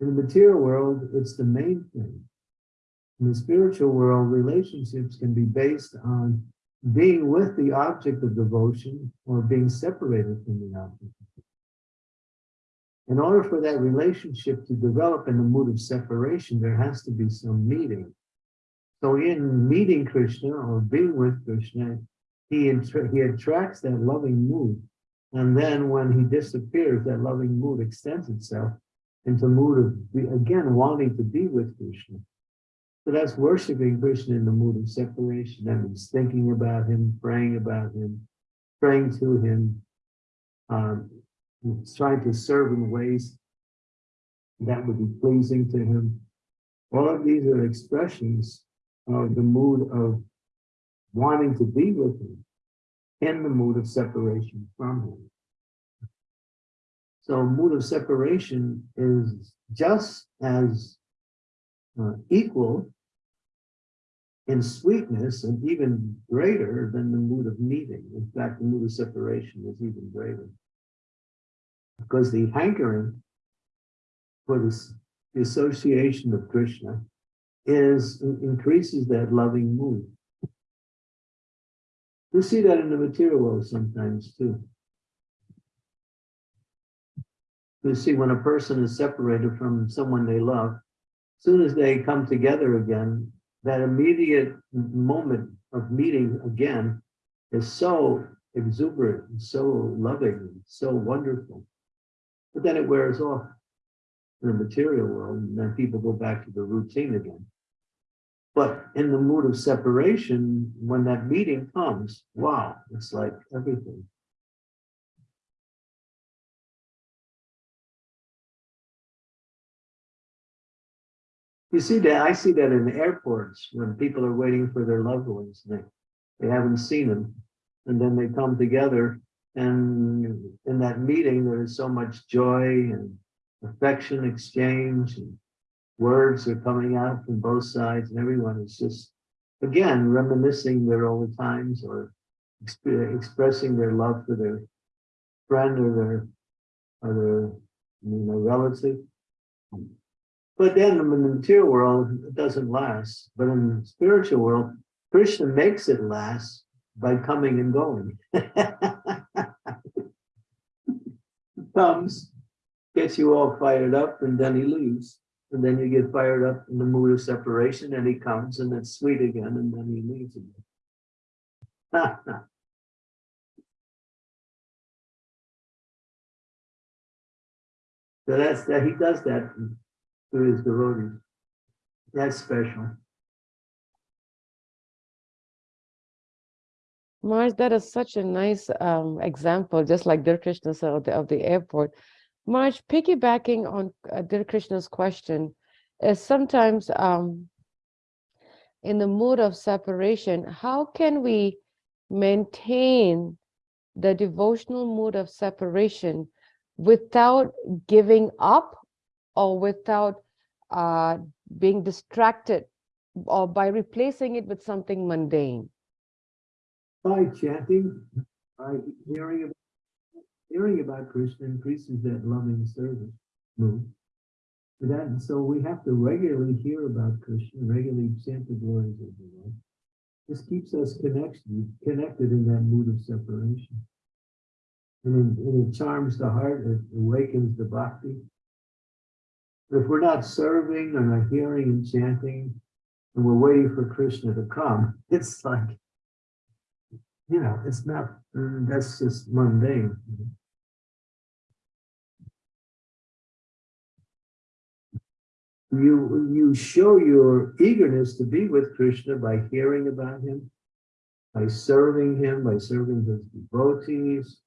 In the material world, it's the main thing. In the spiritual world, relationships can be based on being with the object of devotion or being separated from the object. In order for that relationship to develop in the mood of separation, there has to be some meeting. So in meeting Krishna or being with Krishna, he, he attracts that loving mood. And then when he disappears, that loving mood extends itself into mood of, again, wanting to be with Krishna. So that's worshiping Krishna in the mood of separation. That means thinking about him, praying about him, praying to him, um, trying to serve in ways that would be pleasing to him. All of these are expressions of the mood of wanting to be with him in the mood of separation from him. So mood of separation is just as uh, equal in sweetness and even greater than the mood of meeting. In fact, the mood of separation is even greater. Because the hankering for this, the association of Krishna is increases that loving mood. We see that in the material world sometimes too. You see, when a person is separated from someone they love, soon as they come together again, that immediate moment of meeting again is so exuberant, and so loving, and so wonderful. But then it wears off in the material world, and then people go back to the routine again. But in the mood of separation, when that meeting comes, wow, it's like everything. You see that, I see that in airports when people are waiting for their loved ones, they, they haven't seen them. And then they come together and in that meeting, there is so much joy and affection exchange and words are coming out from both sides and everyone is just, again, reminiscing their old times or exp- expressing their love for their friend or their, or their, you know, relative. But then in the material world, it doesn't last. But in the spiritual world, Krishna makes it last by coming and going. Comes, gets you all fired up, and then he leaves. And then you get fired up in the mood of separation, and he comes, and it's sweet again, and then he leaves again. So that's that he does that to his devotees. That's special. Marge, that is such a nice um, example, just like Dear Krishna said of the, of the airport. Marge, piggybacking on uh, Dear Krishna's question, is sometimes um, in the mood of separation, how can we maintain the devotional mood of separation without giving up or without uh, being distracted or by replacing it with something mundane? By chanting, by hearing about, hearing about Krishna increases that loving service mood. For that, and so we have to regularly hear about Krishna, regularly chant the glories of the Lord. This keeps us connected, connected in that mood of separation. And it, and it charms the heart, it awakens the bhakti. If we're not serving and not hearing and chanting, and we're waiting for Krishna to come, it's like, you know, it's not, mm, that's just mundane. You, you show your eagerness to be with Krishna by hearing about him, by serving him, by serving his devotees.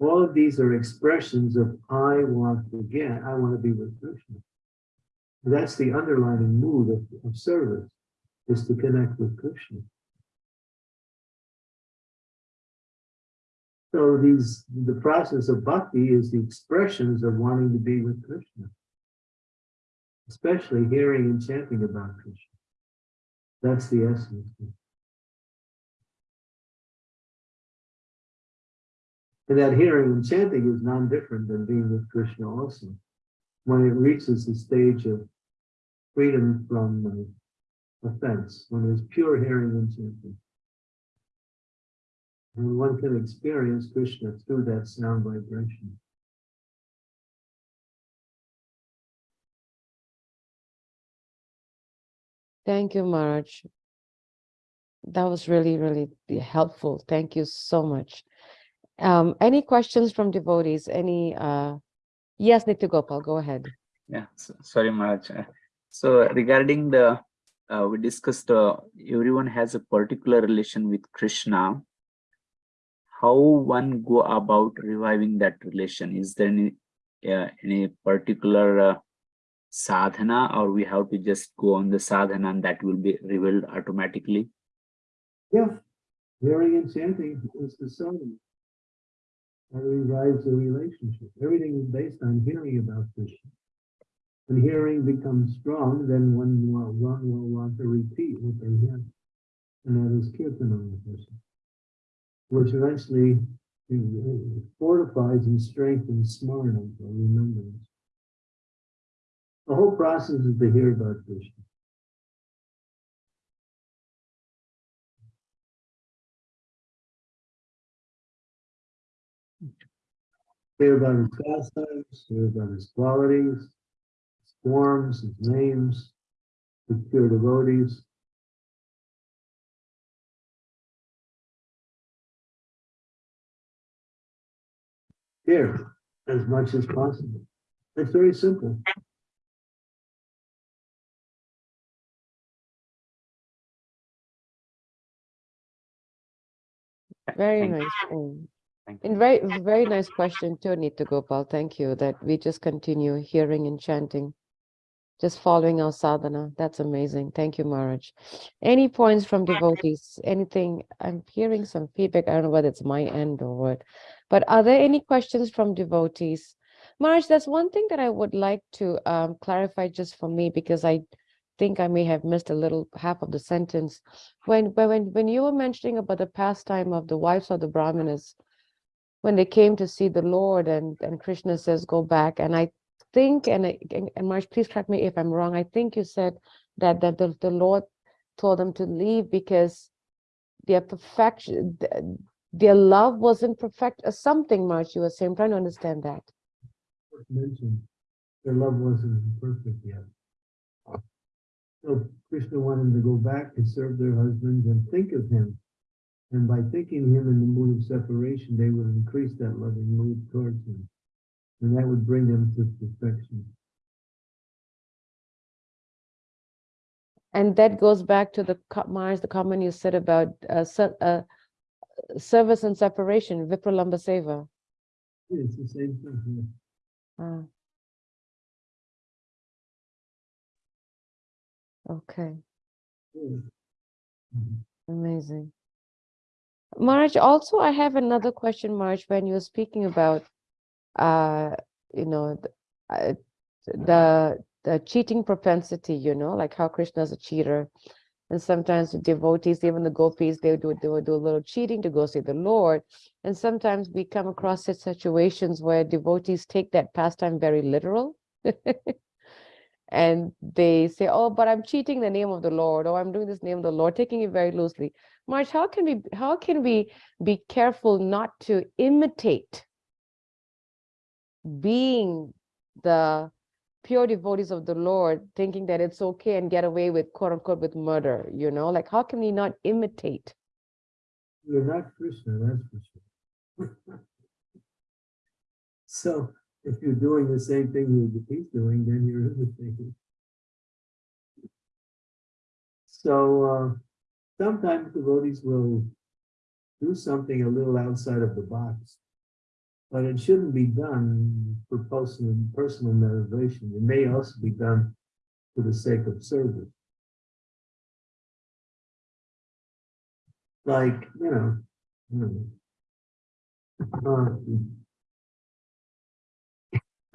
All of these are expressions of I want to get, I want to be with Krishna. That's the underlying mood of, of service, is to connect with Krishna. So these, the process of bhakti is the expressions of wanting to be with Krishna. Especially hearing and chanting about Krishna. That's the essence. And that hearing and chanting is non-different than being with Krishna also. When it reaches the stage of freedom from uh, offense, when there's pure hearing and chanting. And one can experience Krishna through that sound vibration. Thank you, Marge. That was really, really helpful. Thank you so much. Um, any questions from devotees? Any, uh, yes, Nitya Gopal, go ahead. Yeah, so, sorry, Maharaj. So regarding the, uh, we discussed, uh, everyone has a particular relation with Krishna. How one go about reviving that relation? Is there any, uh, any particular uh, sadhana or we have to just go on the sadhana and that will be revealed automatically? Yeah, hearing and chanting is the song. That revives the relationship. Everything is based on hearing about Krishna. When hearing becomes strong, then one will, will want to repeat what they hear. And that is kirtanam the person. Which eventually fortifies and strengthens smarana, or remembrance. The whole process is to hear about Krishna. Hear about his pastimes, hear about his qualities, forms, his names, his pure devotees. Here, as much as possible. It's very simple. Very Thank nice. Thank you. And very, very nice question too, Nitya Gopal. Thank you that we just continue hearing and chanting. Just following our sadhana. That's amazing. Thank you, Maharaj. Any points from devotees? Anything? I'm hearing some feedback. I don't know whether it's my end or what. But are there any questions from devotees? Maharaj, that's one thing that I would like to um, clarify just for me because I think I may have missed a little half of the sentence. When when when when you were mentioning about the pastime of the wives of the Brahmanas, when they came to see the Lord and and Krishna says go back, and I think and and, and please correct me if I'm wrong. I think you said that that the, the Lord told them to leave because their perfection, their love wasn't perfect or something. Maharaj, you were saying. I'm trying to understand that. mentioned, their love wasn't perfect yet. So Krishna wanted them to go back and serve their husbands and think of him. And by thinking him in the mood of separation, they would increase that loving mood towards him. And that would bring them to perfection. And that goes back to the co- the comment you said about uh, uh, service and separation, Vipralambha Seva. Yeah, It's the same thing. Ah. Okay, yeah. Mhm. amazing. Marge, also I have another question, Marge, when you were speaking about, uh, you know, th- uh, the the cheating propensity, you know, like how Krishna is a cheater. And sometimes the devotees, even the gopis, they do they will do a little cheating to go see the Lord. And sometimes we come across such situations where devotees take that pastime very literal. and they say, "Oh, but I'm cheating the name of the Lord, or I'm doing this name of the Lord, taking it very loosely." March, how can we how can we be careful not to imitate being the pure devotees of the Lord, thinking that it's okay and get away with quote unquote with murder? You know, like how can we not imitate? You're not Krishna, that's for sure. So if you're doing the same thing that he's doing, then you're imitating. So uh, sometimes devotees will do something a little outside of the box. But it shouldn't be done for personal, personal motivation. It may also be done for the sake of service. Like, you know.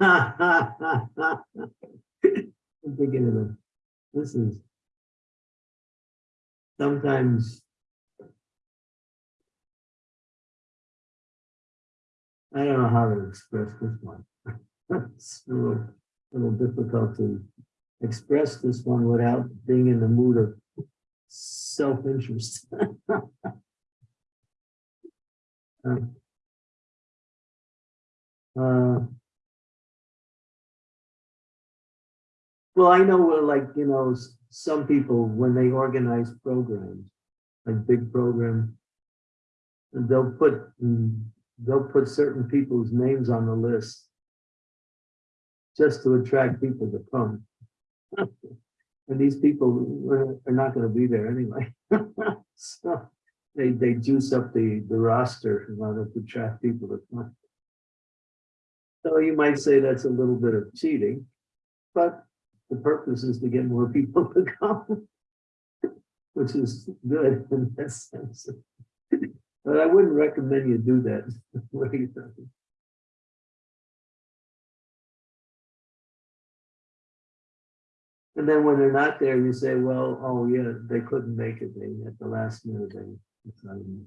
Uh, I'm thinking of it. This is sometimes I don't know how to express this one. It's a little, little difficult to express this one without being in the mood of self-interest. Um, uh, Well, I know, uh, like, you know, some people, when they organize programs, like big programs, they'll put, mm, they'll put certain people's names on the list just to attract people to come. And these people are- are not gonna be there anyway. So they, they juice up the, the roster in order to attract people to come. So you might say that's a little bit of cheating, but the purpose is to get more people to come. Which is good in that sense. But I wouldn't recommend you do that. What do you think? And then when they're not there, you say, well, oh yeah, they couldn't make it, they, at the last minute, they. decided."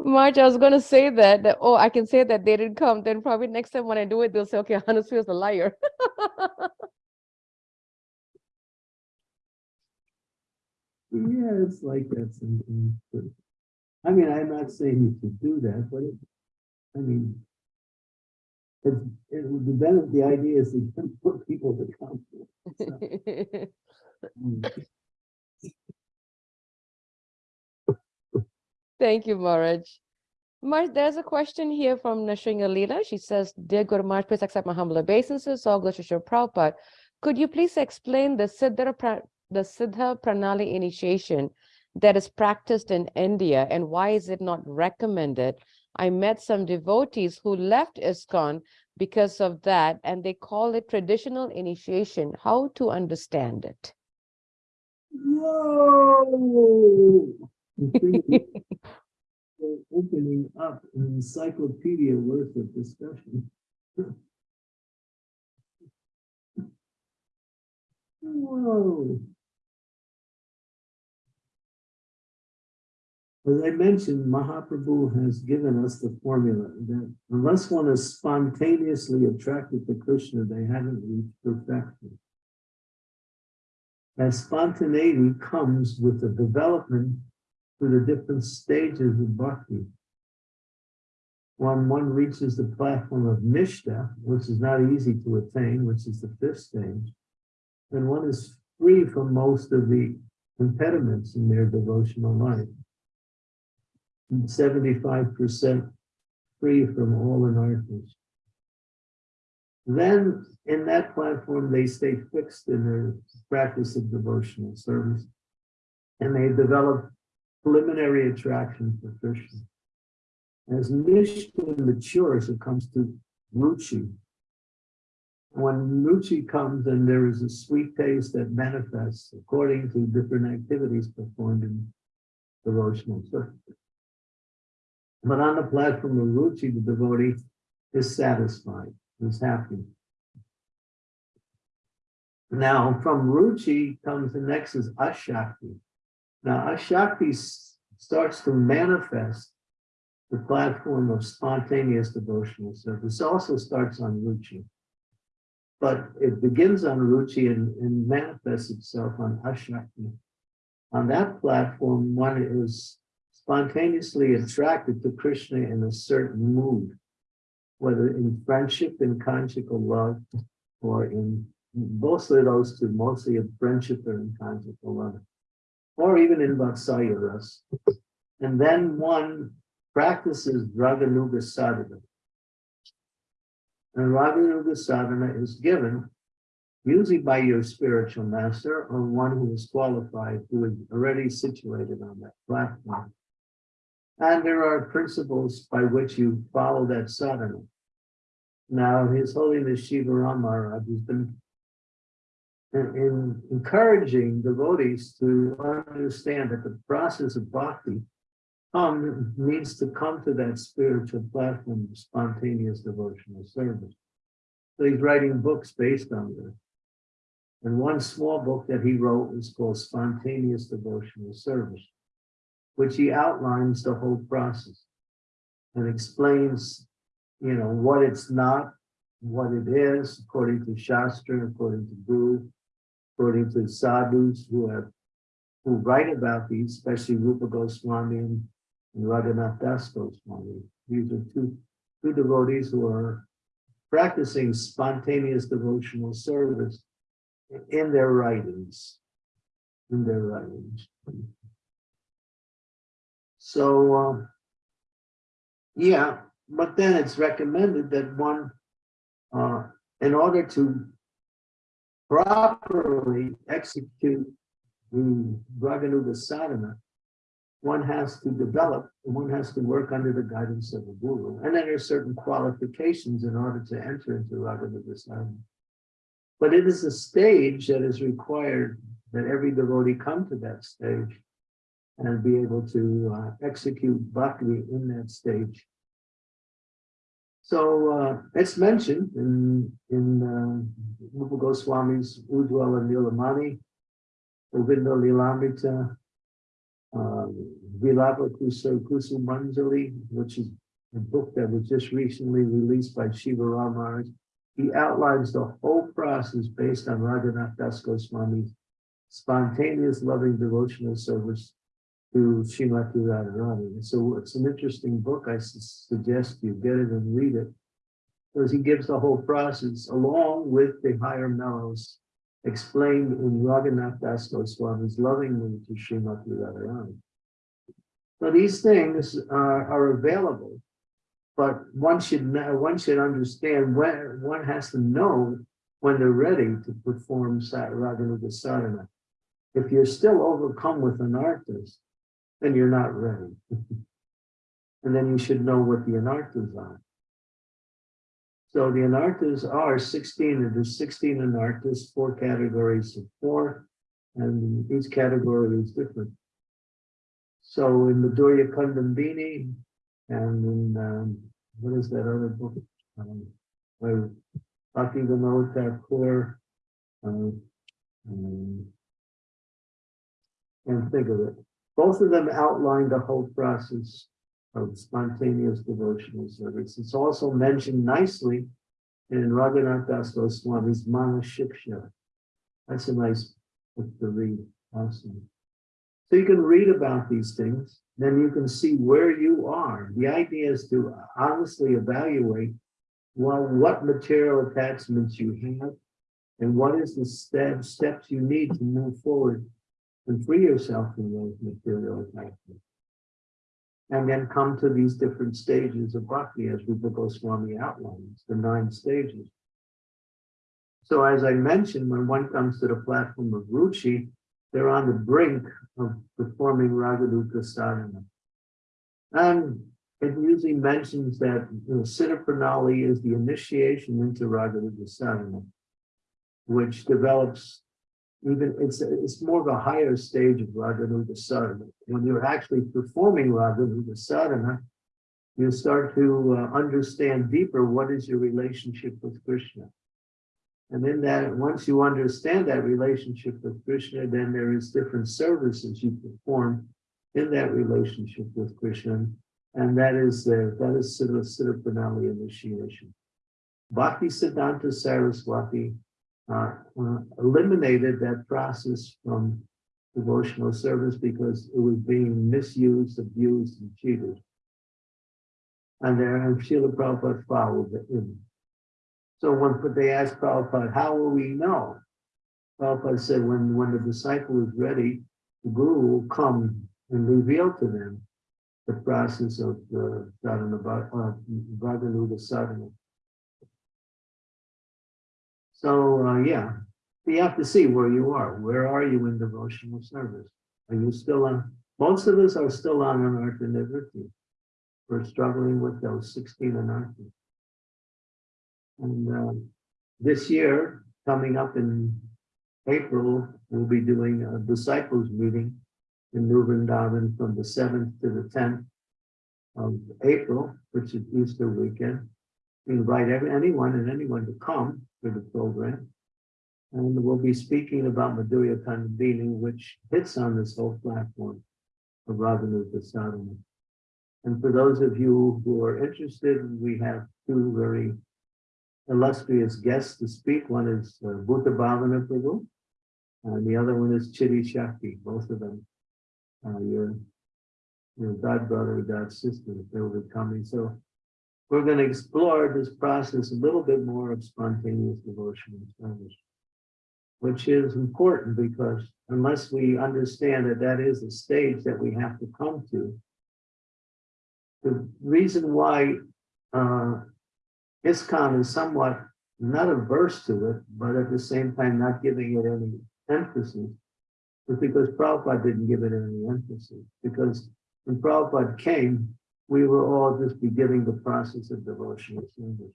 Marge, I was gonna say that, that oh, I can say that they didn't come. Then probably next time when I do it, they'll say, okay, Hannes is a liar. Yeah, it's like that sometimes. I mean, I'm not saying you should do that, but it, I mean. It's, it would be better, the idea is to more people to come. Mm. Thank you, Maraj. Marj, there's a question here from Nashringa Leela. She says, Dear Guru Marj, please accept my humble obeisances. All glory to Shri Prabhupada. Could you please explain the Siddha, the Siddha Pranali initiation that is practiced in India and why is it not recommended? I met some devotees who left ISKCON because of that, and they call it traditional initiation. How to understand it? Whoa! I think we're Opening up an encyclopedia worth of discussion. Whoa. As I mentioned, Mahaprabhu has given us the formula that unless one is spontaneously attracted to Krishna, they haven't reached perfection. As spontaneity comes with the development through the different stages of bhakti. When one reaches the platform of nishta, which is not easy to attain, which is the fifth stage, then one is free from most of the impediments in their devotional life. Seventy-five percent free from all anarthas. Then in that platform, they stay fixed in their practice of devotional service. And they develop preliminary attraction for Krishna. As Nishta matures, it comes to Ruchi. When Ruchi comes, then there is a sweet taste that manifests according to different activities performed in devotional service. But on the platform of Ruchi, the devotee is satisfied, is happy. Now, from Ruchi comes the next is Ashakti. Now, Ashakti starts to manifest the platform of spontaneous devotional service. Also starts on Ruchi. But it begins on Ruchi and, and manifests itself on Ashakti. On that platform, one is spontaneously attracted to Krishna in a certain mood, whether in friendship, in conjugal love, or in mostly those two, mostly in friendship or in conjugal love, or even in Vatsalya ras. And then one practices Raganuga sadhana. And Raganuga sadhana is given usually by your spiritual master or one who is qualified, who is already situated on that platform. And there are principles by which you follow that sadhana. Now, His Holiness Shiva Ram Maharaj has been in, in encouraging devotees to understand that the process of bhakti um, needs to come to that spiritual platform of spontaneous devotional service. So he's writing books based on this. And one small book that he wrote is called Spontaneous Devotional Service, which he outlines the whole process and explains, you know, what it's not, what it is, according to Shastra, according to Guru, according to sadhus who have who write about these, especially Rupa Goswami and Raghunath Das Goswami. These are two, two devotees who are practicing spontaneous devotional service in their writings, in their writings. So, uh, yeah, but then it's recommended that one, uh, in order to properly execute the Raganuga sadhana, one has to develop, one has to work under the guidance of a guru. And then are certain qualifications in order to enter into Raganuga sadhana. But it is a stage that is required that every devotee come to that stage and be able to uh, execute bhakti in that stage. So uh, it's mentioned in in uh, Rupa Goswami's Ujjwala Nilamani, Govinda Lilamrita, uh, Vilapa Kusa Kusumanjali, which is a book that was just recently released by Shiva Ramaraj. He outlines the whole process based on Raghunath Das Goswami's spontaneous loving devotional service to Srimati Radharani. And So it's an interesting book. I su- suggest you get it and read it. Because he gives the whole process along with the higher mellows explained in Raghunath Das Goswami's loving mood to Srimati Radharani. So these things are, are available, but one should one should understand when one has to know when they're ready to perform Sa- Raganuga sadhana. If you're still overcome with anarthas, then you're not ready. and then you should know what the anarthas are. So the anarthas are sixteen, and there's sixteen anarthas, four categories of four, and each category is different. So in the Madhurya Kadambini, and in, um, what is that other book? Um, Where Bhakti Vinod um, um, can't think of it. Both of them outline the whole process of spontaneous devotional service. It's also mentioned nicely in Raghunath Das Goswami's Mana Shiksha. That's a nice book to read also. So you can read about these things, then you can see where you are. The idea is to honestly evaluate well, what material attachments you have and what is the step, steps you need to move forward and free yourself from those material attachments. And then come to these different stages of bhakti as Rupa Goswami outlines, the nine stages. So as I mentioned, when one comes to the platform of Ruchi, they're on the brink of performing Raganuga sadhana. And it usually mentions that you know, Siddha Pranali is the initiation into Raganuga sadhana, which develops even, it's, it's more of a higher stage of Raganuga sadhana. When you're actually performing Raganuga sadhana, you start to uh, understand deeper what is your relationship with Krishna. And then that, once you understand that relationship with Krishna, then there is different services you perform in that relationship with Krishna. And that is the, that is Siddha Siddha Pranali initiation. Bhakti Siddhanta Saraswati uh, eliminated that process from devotional service because it was being misused, abused, and cheated. And there, and Srila Prabhupada followed it in. So when they asked Prabhupada, how will we know? Prabhupada said, when, when the disciple is ready, the guru will come and reveal to them the process of the uh, Raganuga sadhana. So, uh, yeah, you have to see where you are. Where are you in devotional service? Are you still on? Most of us are still on Anartha Nivritti. We're struggling with those 16 Anarthas. And uh, this year, coming up in April, we'll be doing a disciples meeting in New Vrindavan from the 7th to the 10th of April, which is Easter weekend. We invite every, anyone and anyone to come the program. And we'll be speaking about Madhurya Kadambini, which hits on this whole platform of Raganuga Sadhana. And for those of you who are interested, we have two very illustrious guests to speak. One is uh, Bhuta Bhavana Prabhu, and the other one is Chidi Shakti, both of them. Uh, your, your god brother, god sister, they will be coming. So we're going to explore this process a little bit more of spontaneous devotional service, which is important because unless we understand that that is a stage that we have to come to, the reason why uh, ISKCON is somewhat not averse to it, but at the same time not giving it any emphasis, is because Prabhupada didn't give it any emphasis. Because when Prabhupada came, we were all just beginning the process of devotion devotional service.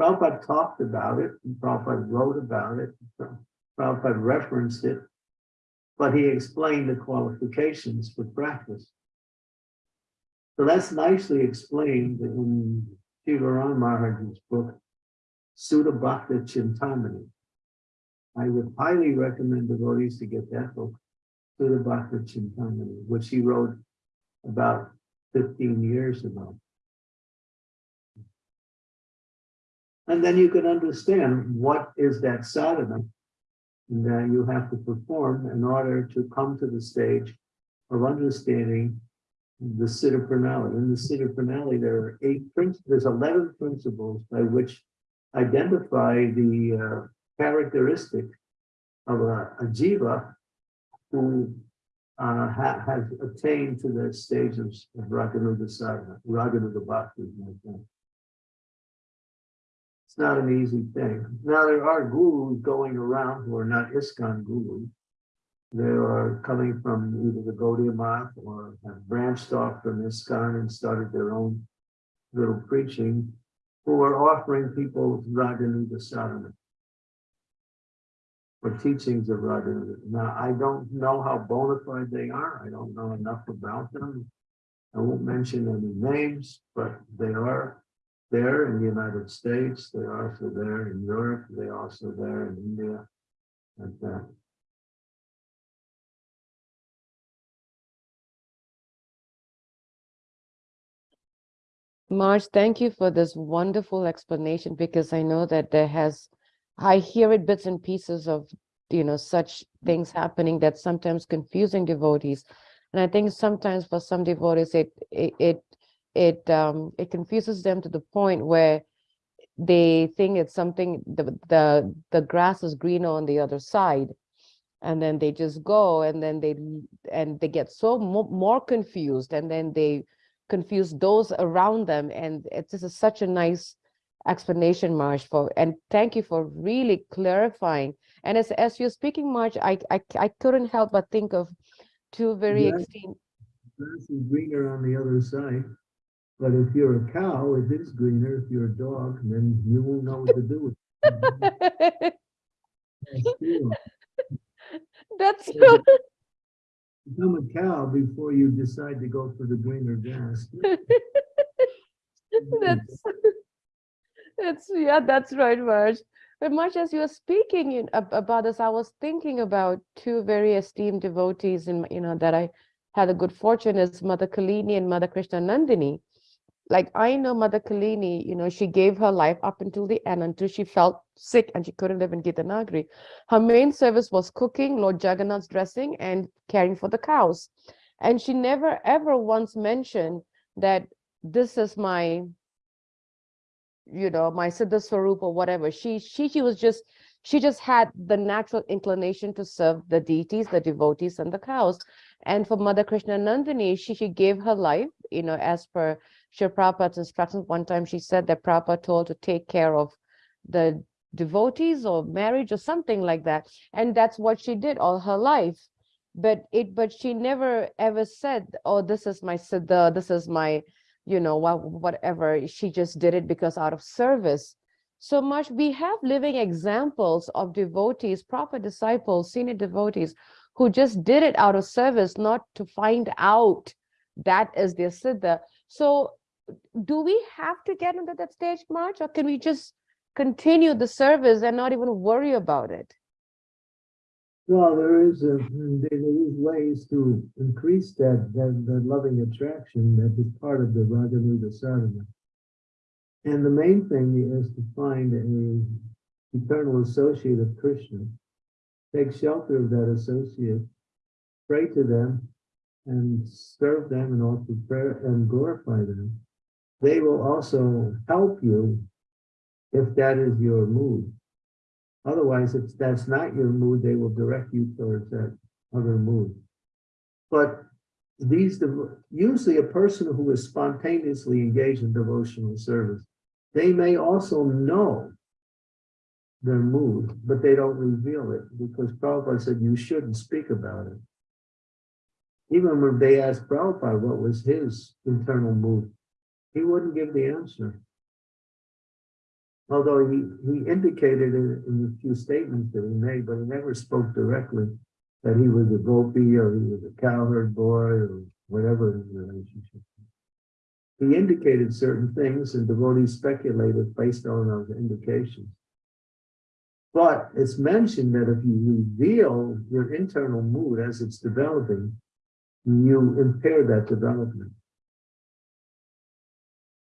Prabhupada talked about it, and Prabhupada wrote about it, Prabhupada referenced it, but he explained the qualifications for practice. So that's nicely explained in Shivaram Maharaj's book, Suddha Bhakti Chintamani. I would highly recommend devotees to get that book, Suddha Bhakti Chintamani, which he wrote about 15 years ago. And then you can understand what is that sadhana that you have to perform in order to come to the stage of understanding the Siddha Pranali. In the Siddha Pranali, there are eight principles, there's 11 principles by which identify the uh, characteristic of a, a jiva who uh, ha, has attained to the stage of, of Raganuga Sadhana, Raganuga Bhakti. It's not an easy thing. Now, there are gurus going around who are not ISKCON gurus. They are coming from either the Gaudiya Math or have branched off from ISKCON and started their own little preaching. who are offering people Raganuga sadhana. Or teachings of Raganuga. Now, I don't know how bona fide they are. I don't know enough about them. I won't mention any names, but they are there in the United States. They're also there in Europe. They're also there in India. And that. Maharaj, thank you for this wonderful explanation because I know that there has, I hear it bits and pieces of, you know, such things happening that sometimes confusing devotees. And I think sometimes for some devotees, it, it, it, it, um, it confuses them to the point where they think it's something, the, the, the grass is greener on the other side. And then they just go and then they, and they get so mo- more confused and then they confuse those around them. And it's just is such a nice explanation, Maharaj, for, and thank you for really clarifying. And as, as you're speaking, Maharaj, I, I, I couldn't help but think of two very Yeah. extreme. grass is greener on the other side. But if you're a cow, it is greener. If you're a dog, then you won't know what to do with. That's, Yeah, Become a cow before you decide to go for the greener grass. that's, that's, yeah, that's right, Maharaj. But much as you were speaking in, ab- about this, I was thinking about two very esteemed devotees in, you know, that I had a good fortune is Mother Kalini and Mother Krishna Nandini. Like I know Mother Kalini, you know, she gave her life up until the end, until she felt sick and she couldn't live in Gita Nagari. Her main service was cooking, Lord Jagannath's dressing and caring for the cows. And she never ever once mentioned that this is my you know my siddha swarup or whatever. She she she was just she just had the natural inclination to serve the deities the devotees and the cows. And for mother krishna nandini she she gave her life you know as per Srila Prabhupada's instructions. One time she said that Prabhupada told to take care of the devotees or marriage or something like that. And that's what she did all her life. But it but she never ever said oh this is my siddha this is my you know wha- whatever she just did it because out of service. So much we have living examples of devotees proper disciples senior devotees who just did it out of service not to find out that is their siddha. So do we have to get into that stage Maharaj or can we just continue the service and not even worry about it Well, there is, a- mm, there there is ways to increase that, that, that loving attraction that is part of the Raganuga sadhana. And the main thing is to find an eternal associate of Krishna. Take shelter of that associate, pray to them, and serve them and offer prayer and glorify them. They will also help you if that is your mood. Otherwise, if that's not your mood, they will direct you towards that other mood. But these, usually a person who is spontaneously engaged in devotional service, they may also know their mood, but they don't reveal it because Prabhupada said you shouldn't speak about it. Even when they asked Prabhupada what was his internal mood, he wouldn't give the answer. Although he, he indicated in, in a few statements that he made, but he never spoke directly that he was a gopi or he was a cowherd boy or whatever his relationship. He indicated certain things and devotees speculated based on those indications. But it's mentioned that if you reveal your internal mood as it's developing, you impair that development.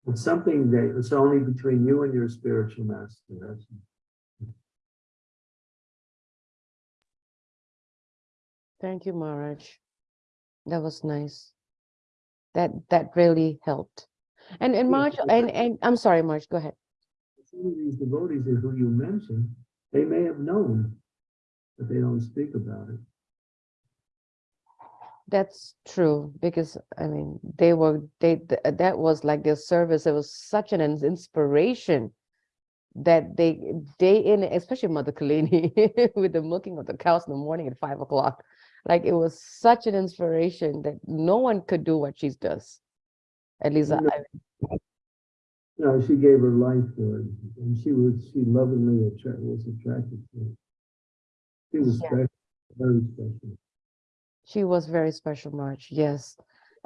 It's something that it's only between you and your spiritual master. Thank you, Maharaj. That was nice. That that really helped. And and Maharaj, and and I'm sorry, Maharaj, go ahead. some of these devotees who you mentioned, they may have known, but they don't speak about it. That's true because I mean they were they th- uh, that was like their service. It was such an inspiration that they day in, especially Mother Kalini with the milking of the cows in the morning at five o'clock. Like it was such an inspiration that no one could do what she does. At least know, I- No, she gave her life for it, and she was, she lovingly attra- was attracted to it. She was Yeah. special, very special. She was very special, Maharaj, yes.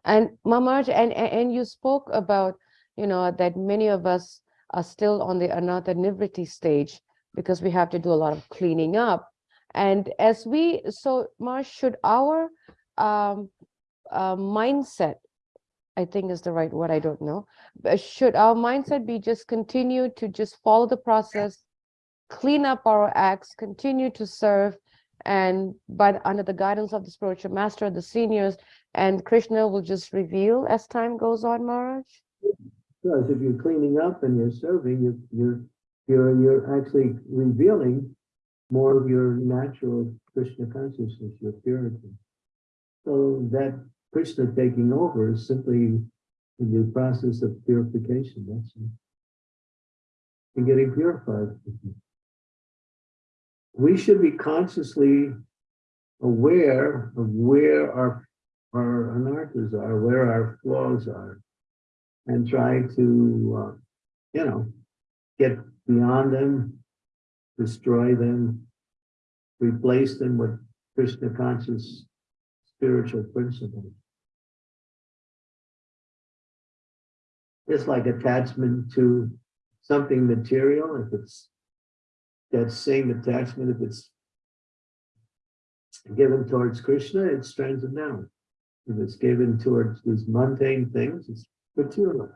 And Ma Maharaj, and, and you spoke about, you know, that many of us are still on the anartha nivritti stage because we have to do a lot of cleaning up. And as we, so Maharaj, should our um, uh, mindset, I think is the right word, I don't know, should our mindset be just continue to just follow the process, clean up our acts, continue to serve, and but under the guidance of the spiritual master, the seniors, and Krishna will just reveal as time goes on, Maharaj? Because if you're cleaning up and you're serving, you're, you're, you're, you're actually revealing more of your natural Krishna consciousness, your purity. So that Krishna taking over is simply in the process of purification, that's it. And getting purified. We should be consciously aware of where our, our anarthas are, where our flaws are and try to, uh, you know, get beyond them, destroy them, replace them with Krishna conscious spiritual principles. It's like attachment to something material, if it's that same attachment, if it's given towards Krishna, it strands it down. If it's given towards these mundane things, it's material.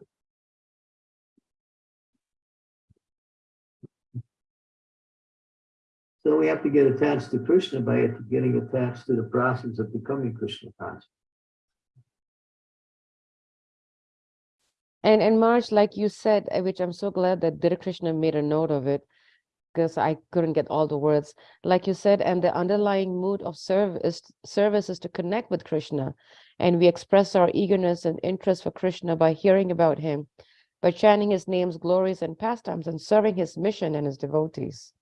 So we have to get attached to Krishna by getting attached to the process of becoming Krishna conscious. And and Maharaj, like you said, uh, which I'm so glad that Dhira Krishna made a note of it, because I couldn't get all the words. Like you said, and the underlying mood of service service is to connect with Krishna, and we express our eagerness and interest for Krishna by hearing about him, by chanting his name's glories and pastimes, and serving his mission and his devotees.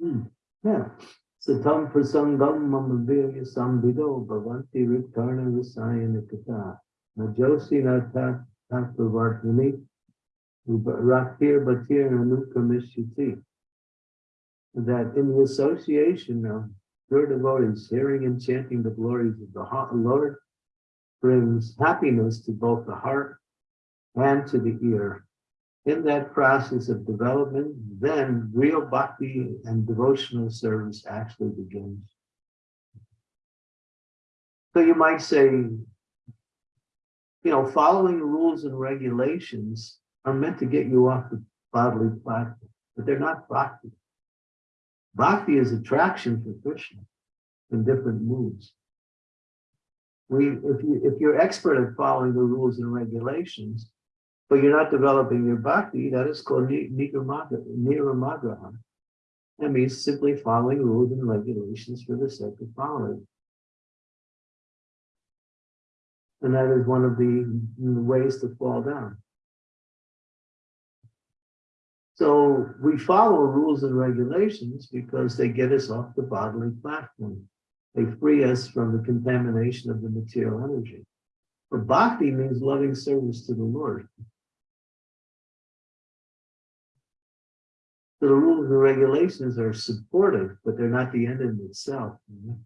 Hmm, Yeah. Satam prasangam mamavirya sambido bhavanti rikarna visayana kata. Najosi na tat tattavartini. Raktir batir anukramishyati. That in the association of pure devotees, hearing and chanting the glories of the Lord brings happiness to both the heart and to the ear in that process of development, then real bhakti and devotional service actually begins. So you might say, you know, following rules and regulations are meant to get you off the bodily platform, but they're not bhakti. Bhakti is attraction for Krishna in different moods. We, if you, if you're expert at following the rules and regulations, but you're not developing your bhakti, that is called niyamagraha. That means simply following rules and regulations for the sake of following. And that is one of the ways to fall down. So we follow rules and regulations because they get us off the bodily platform. They free us from the contamination of the material energy. But bhakti means loving service to the Lord. So the rules and regulations are supportive, but they're not the end in itself. you know?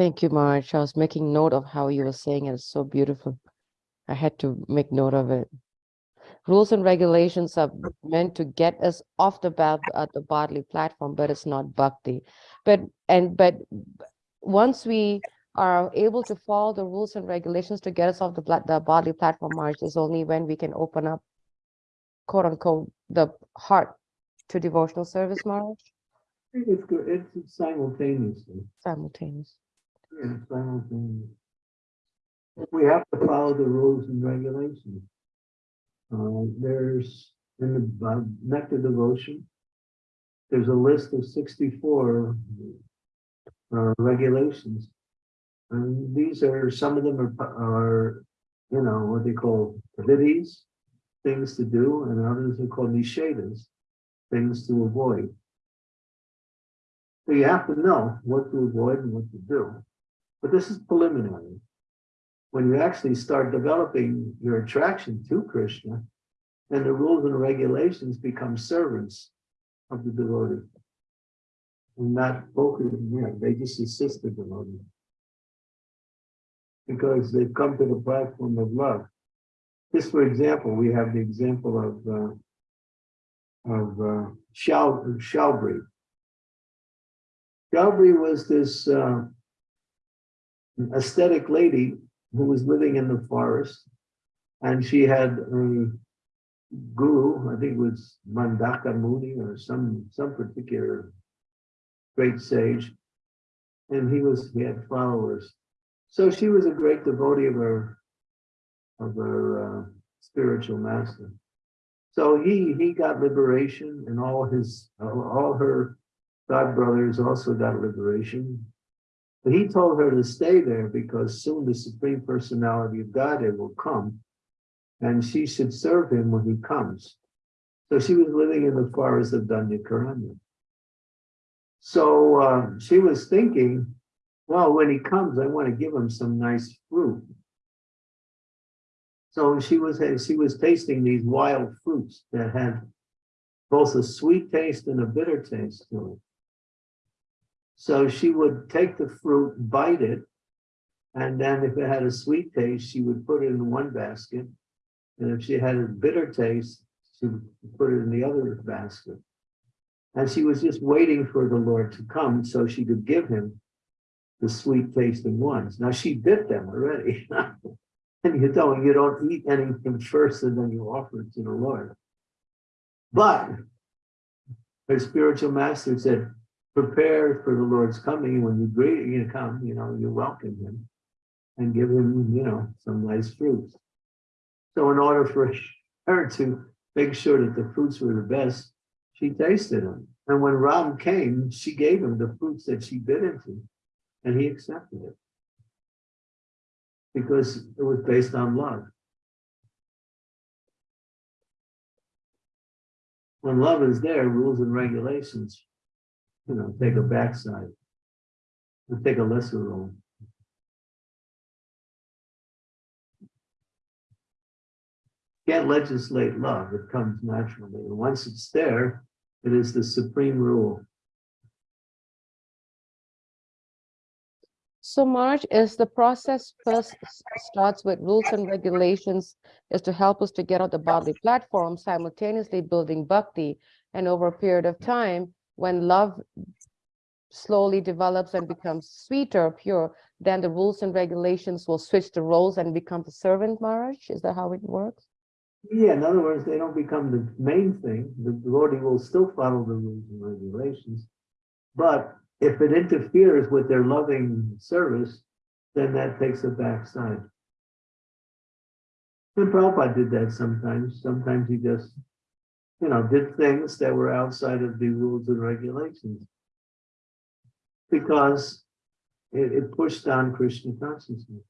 Thank you, Maharaj. I was making note of how you were saying it. It's so beautiful. I had to make note of it. Rules and regulations are meant to get us off the bad, uh, the bodily platform, but it's not bhakti. But and but once we are able to follow the rules and regulations to get us off the the bodily platform, Maharaj, is only when we can open up, quote unquote, the heart to devotional service, Maharaj, It's it's simultaneously. simultaneous. Yeah, simultaneous. We have to follow the rules and regulations. Uh, there's, in the uh, nectar devotion, there's a list of sixty-four uh, regulations. And these are, some of them are, are, you know, what they call vidis, things to do, and others are called nishedas, things to avoid. So you have to know what to avoid and what to do. But this is preliminary. When you actually start developing your attraction to Krishna, then the rules and regulations become servants of the devotee. And not focusing, yeah, they just assist the devotee. Because they've come to the platform of love. Just for example, we have the example of uh, of uh, Shal Shabari. Shabari was this uh, aesthetic lady who was living in the forest, and she had a guru, I think it was Matanga Muni or some some particular great sage, and he was he had followers. So she was a great devotee of her of her uh, spiritual master. So he he got liberation, and all his all her god brothers also got liberation. But he told her to stay there because soon the supreme personality of Godhead will come, and she should serve him when he comes. So she was living in the forest of Dandakaranya. So uh, she was thinking, well, when he comes, I want to give him some nice fruit. So she was she was tasting these wild fruits that had both a sweet taste and a bitter taste to it. So she would take the fruit, bite it, and then if it had a sweet taste, she would put it in one basket. And if she had a bitter taste, she would put it in the other basket. And she was just waiting for the Lord to come so she could give him the sweet tasting ones. Now she bit them already. and you don't, you don't eat anything first and then you offer it to the Lord. But her spiritual master said, prepare for the Lord's coming. When you greet, you come, you know, you welcome him and give him, you know, some nice fruits. So in order for her to make sure that the fruits were the best, she tasted them. And when Ram came, she gave him the fruits that she bit into, and he accepted it. Because it was based on love. When love is there, rules and regulations, you know, take a backside. And take a lesser role. Can't legislate love, it comes naturally. And once it's there, it is the supreme rule. So Maharaj, is the process first starts with rules and regulations is to help us to get on the bodily platform, simultaneously building bhakti. And over a period of time, when love slowly develops and becomes sweeter, pure, then the rules and regulations will switch the roles and become the servant, Maharaj. Is that how it works? Yeah, in other words, they don't become the main thing. The devotee will still follow the rules and regulations. But if it interferes with their loving service, then that takes a backside. And Prabhupada did that sometimes. Sometimes he just, you know, did things that were outside of the rules and regulations. Because it, it pushed on Krishna consciousness.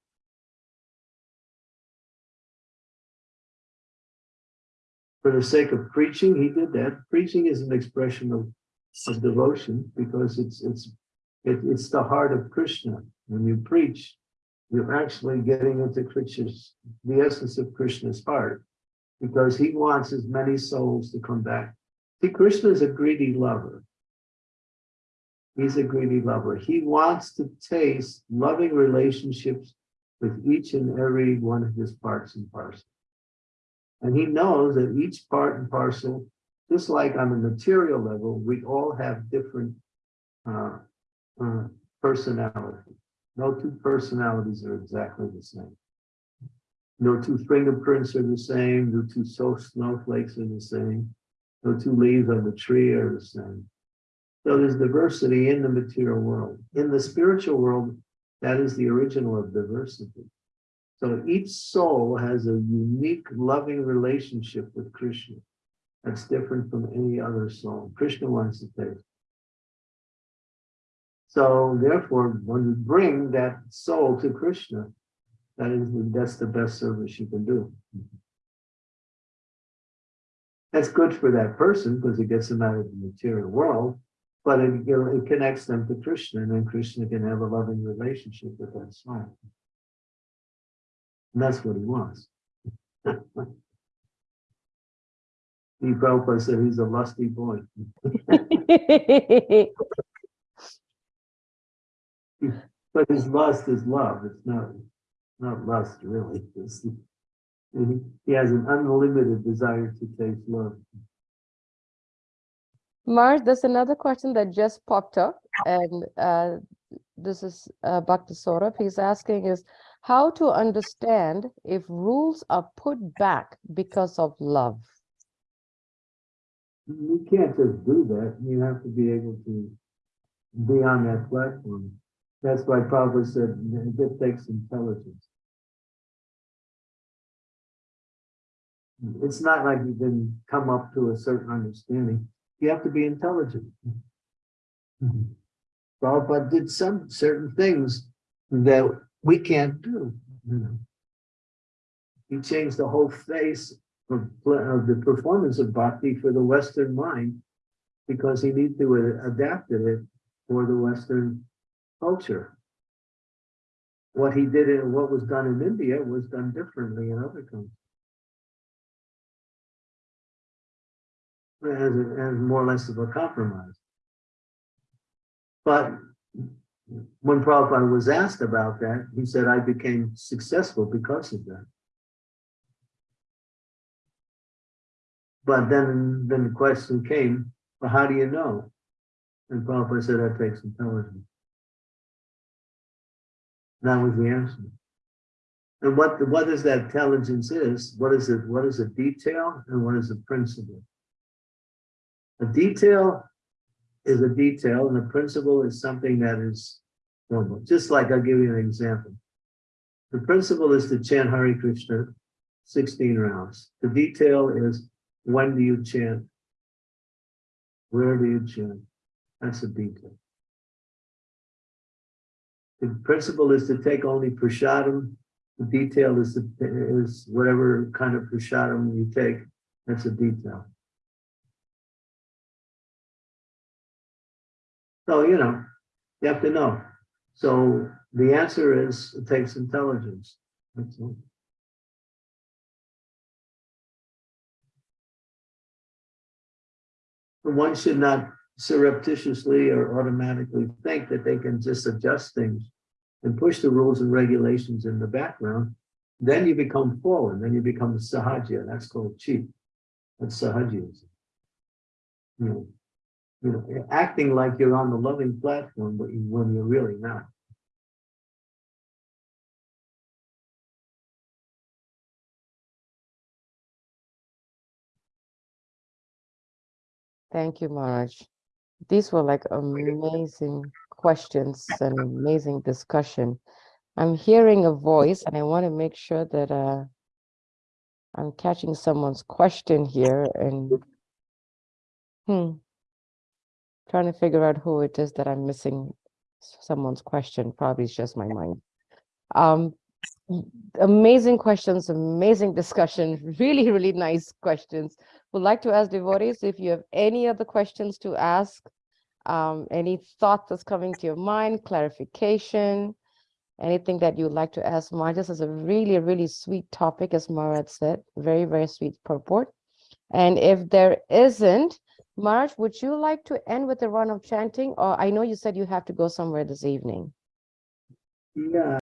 for the sake of preaching, he did that. Preaching is an expression of, of devotion because it's it's it, it's the heart of Krishna. When you preach, you're actually getting into Krishna's the essence of Krishna's heart, because he wants as many souls to come back. See, Krishna is a greedy lover. He's a greedy lover. He wants to taste loving relationships with each and every one of his parts and parcels. And he knows that each part and parcel, just like on a material level, we all have different uh, uh, personalities. No two personalities are exactly the same. No two fingerprints are the same. No two snowflakes are the same. No two leaves on the tree are the same. So there's diversity in the material world. In the spiritual world, that is the original of diversity. So each soul has a unique loving relationship with Krishna that's different from any other soul. Krishna wants to taste. So therefore, when you bring that soul to Krishna, that is that's the best service you can do. That's good for that person because it gets them out of the material world. But it, you know, it connects them to Krishna, and then Krishna can have a loving relationship with that soul. And that's what he wants. He Prabhupada said he's a lusty boy. But his lust is love. It's not, not lust really. He- has an unlimited desire to taste love. Maharaj, there's another question that just popped up and uh, this is uh, Bhakti Saurabh. He's asking is how to understand if rules are put back because of love. You can't just do that. You have to be able to be on that platform. That's why Prabhupada said it takes intelligence. Mm-hmm. It's not like you can come up to a certain understanding. You have to be intelligent. Mm-hmm. Prabhupada did some certain things that we can't do. you know. He changed the whole face of, of the performance of bhakti for the Western mind because he needed to adapt it for the Western culture. What he did and what was done in India was done differently in other countries. As, as more or less of a compromise. But when Prabhupada was asked about that, he said, I became successful because of that. But then, then the question came, well, how do you know? And Prabhupada said, that takes intelligence. That was the answer. And what, what is that intelligence is, what is it, what is a detail and what is a principle? A detail is a detail and a principle is something that is normal. Just like I'll give you an example. The principle is to chant Hare Krishna 16 rounds. The detail is when do you chant? Where do you chant? That's a detail. The principle is to take only prasadam. The detail is, to- is whatever kind of prasadam you take. That's a detail. So, you know, you have to know. So the answer is, it takes intelligence. That's all. One should not surreptitiously or automatically think that they can just adjust things and push the rules and regulations in the background. Then you become fallen, then you become sahaja, that's called cheat. That's. You know, hmm. You know, acting like you're on the loving platform, but you- when you're really not. Thank you, Maharaj. These were like amazing questions and amazing discussion. I'm hearing a voice and I want to make sure that uh, I'm catching someone's question here and hmm, trying to figure out who it is that I'm missing someone's question. Probably it's just my mind. Um, amazing questions, amazing discussion, really, really nice questions. Would like to ask devotees if you have any other questions to ask, um, any thought that's coming to your mind, clarification, anything that you'd like to ask Maharaj. This is a really, really sweet topic, as Maharaj said, very, very sweet purport. And if there isn't, Maharaj, would you like to end with a run of chanting? Or I know you said you have to go somewhere this evening. Yeah,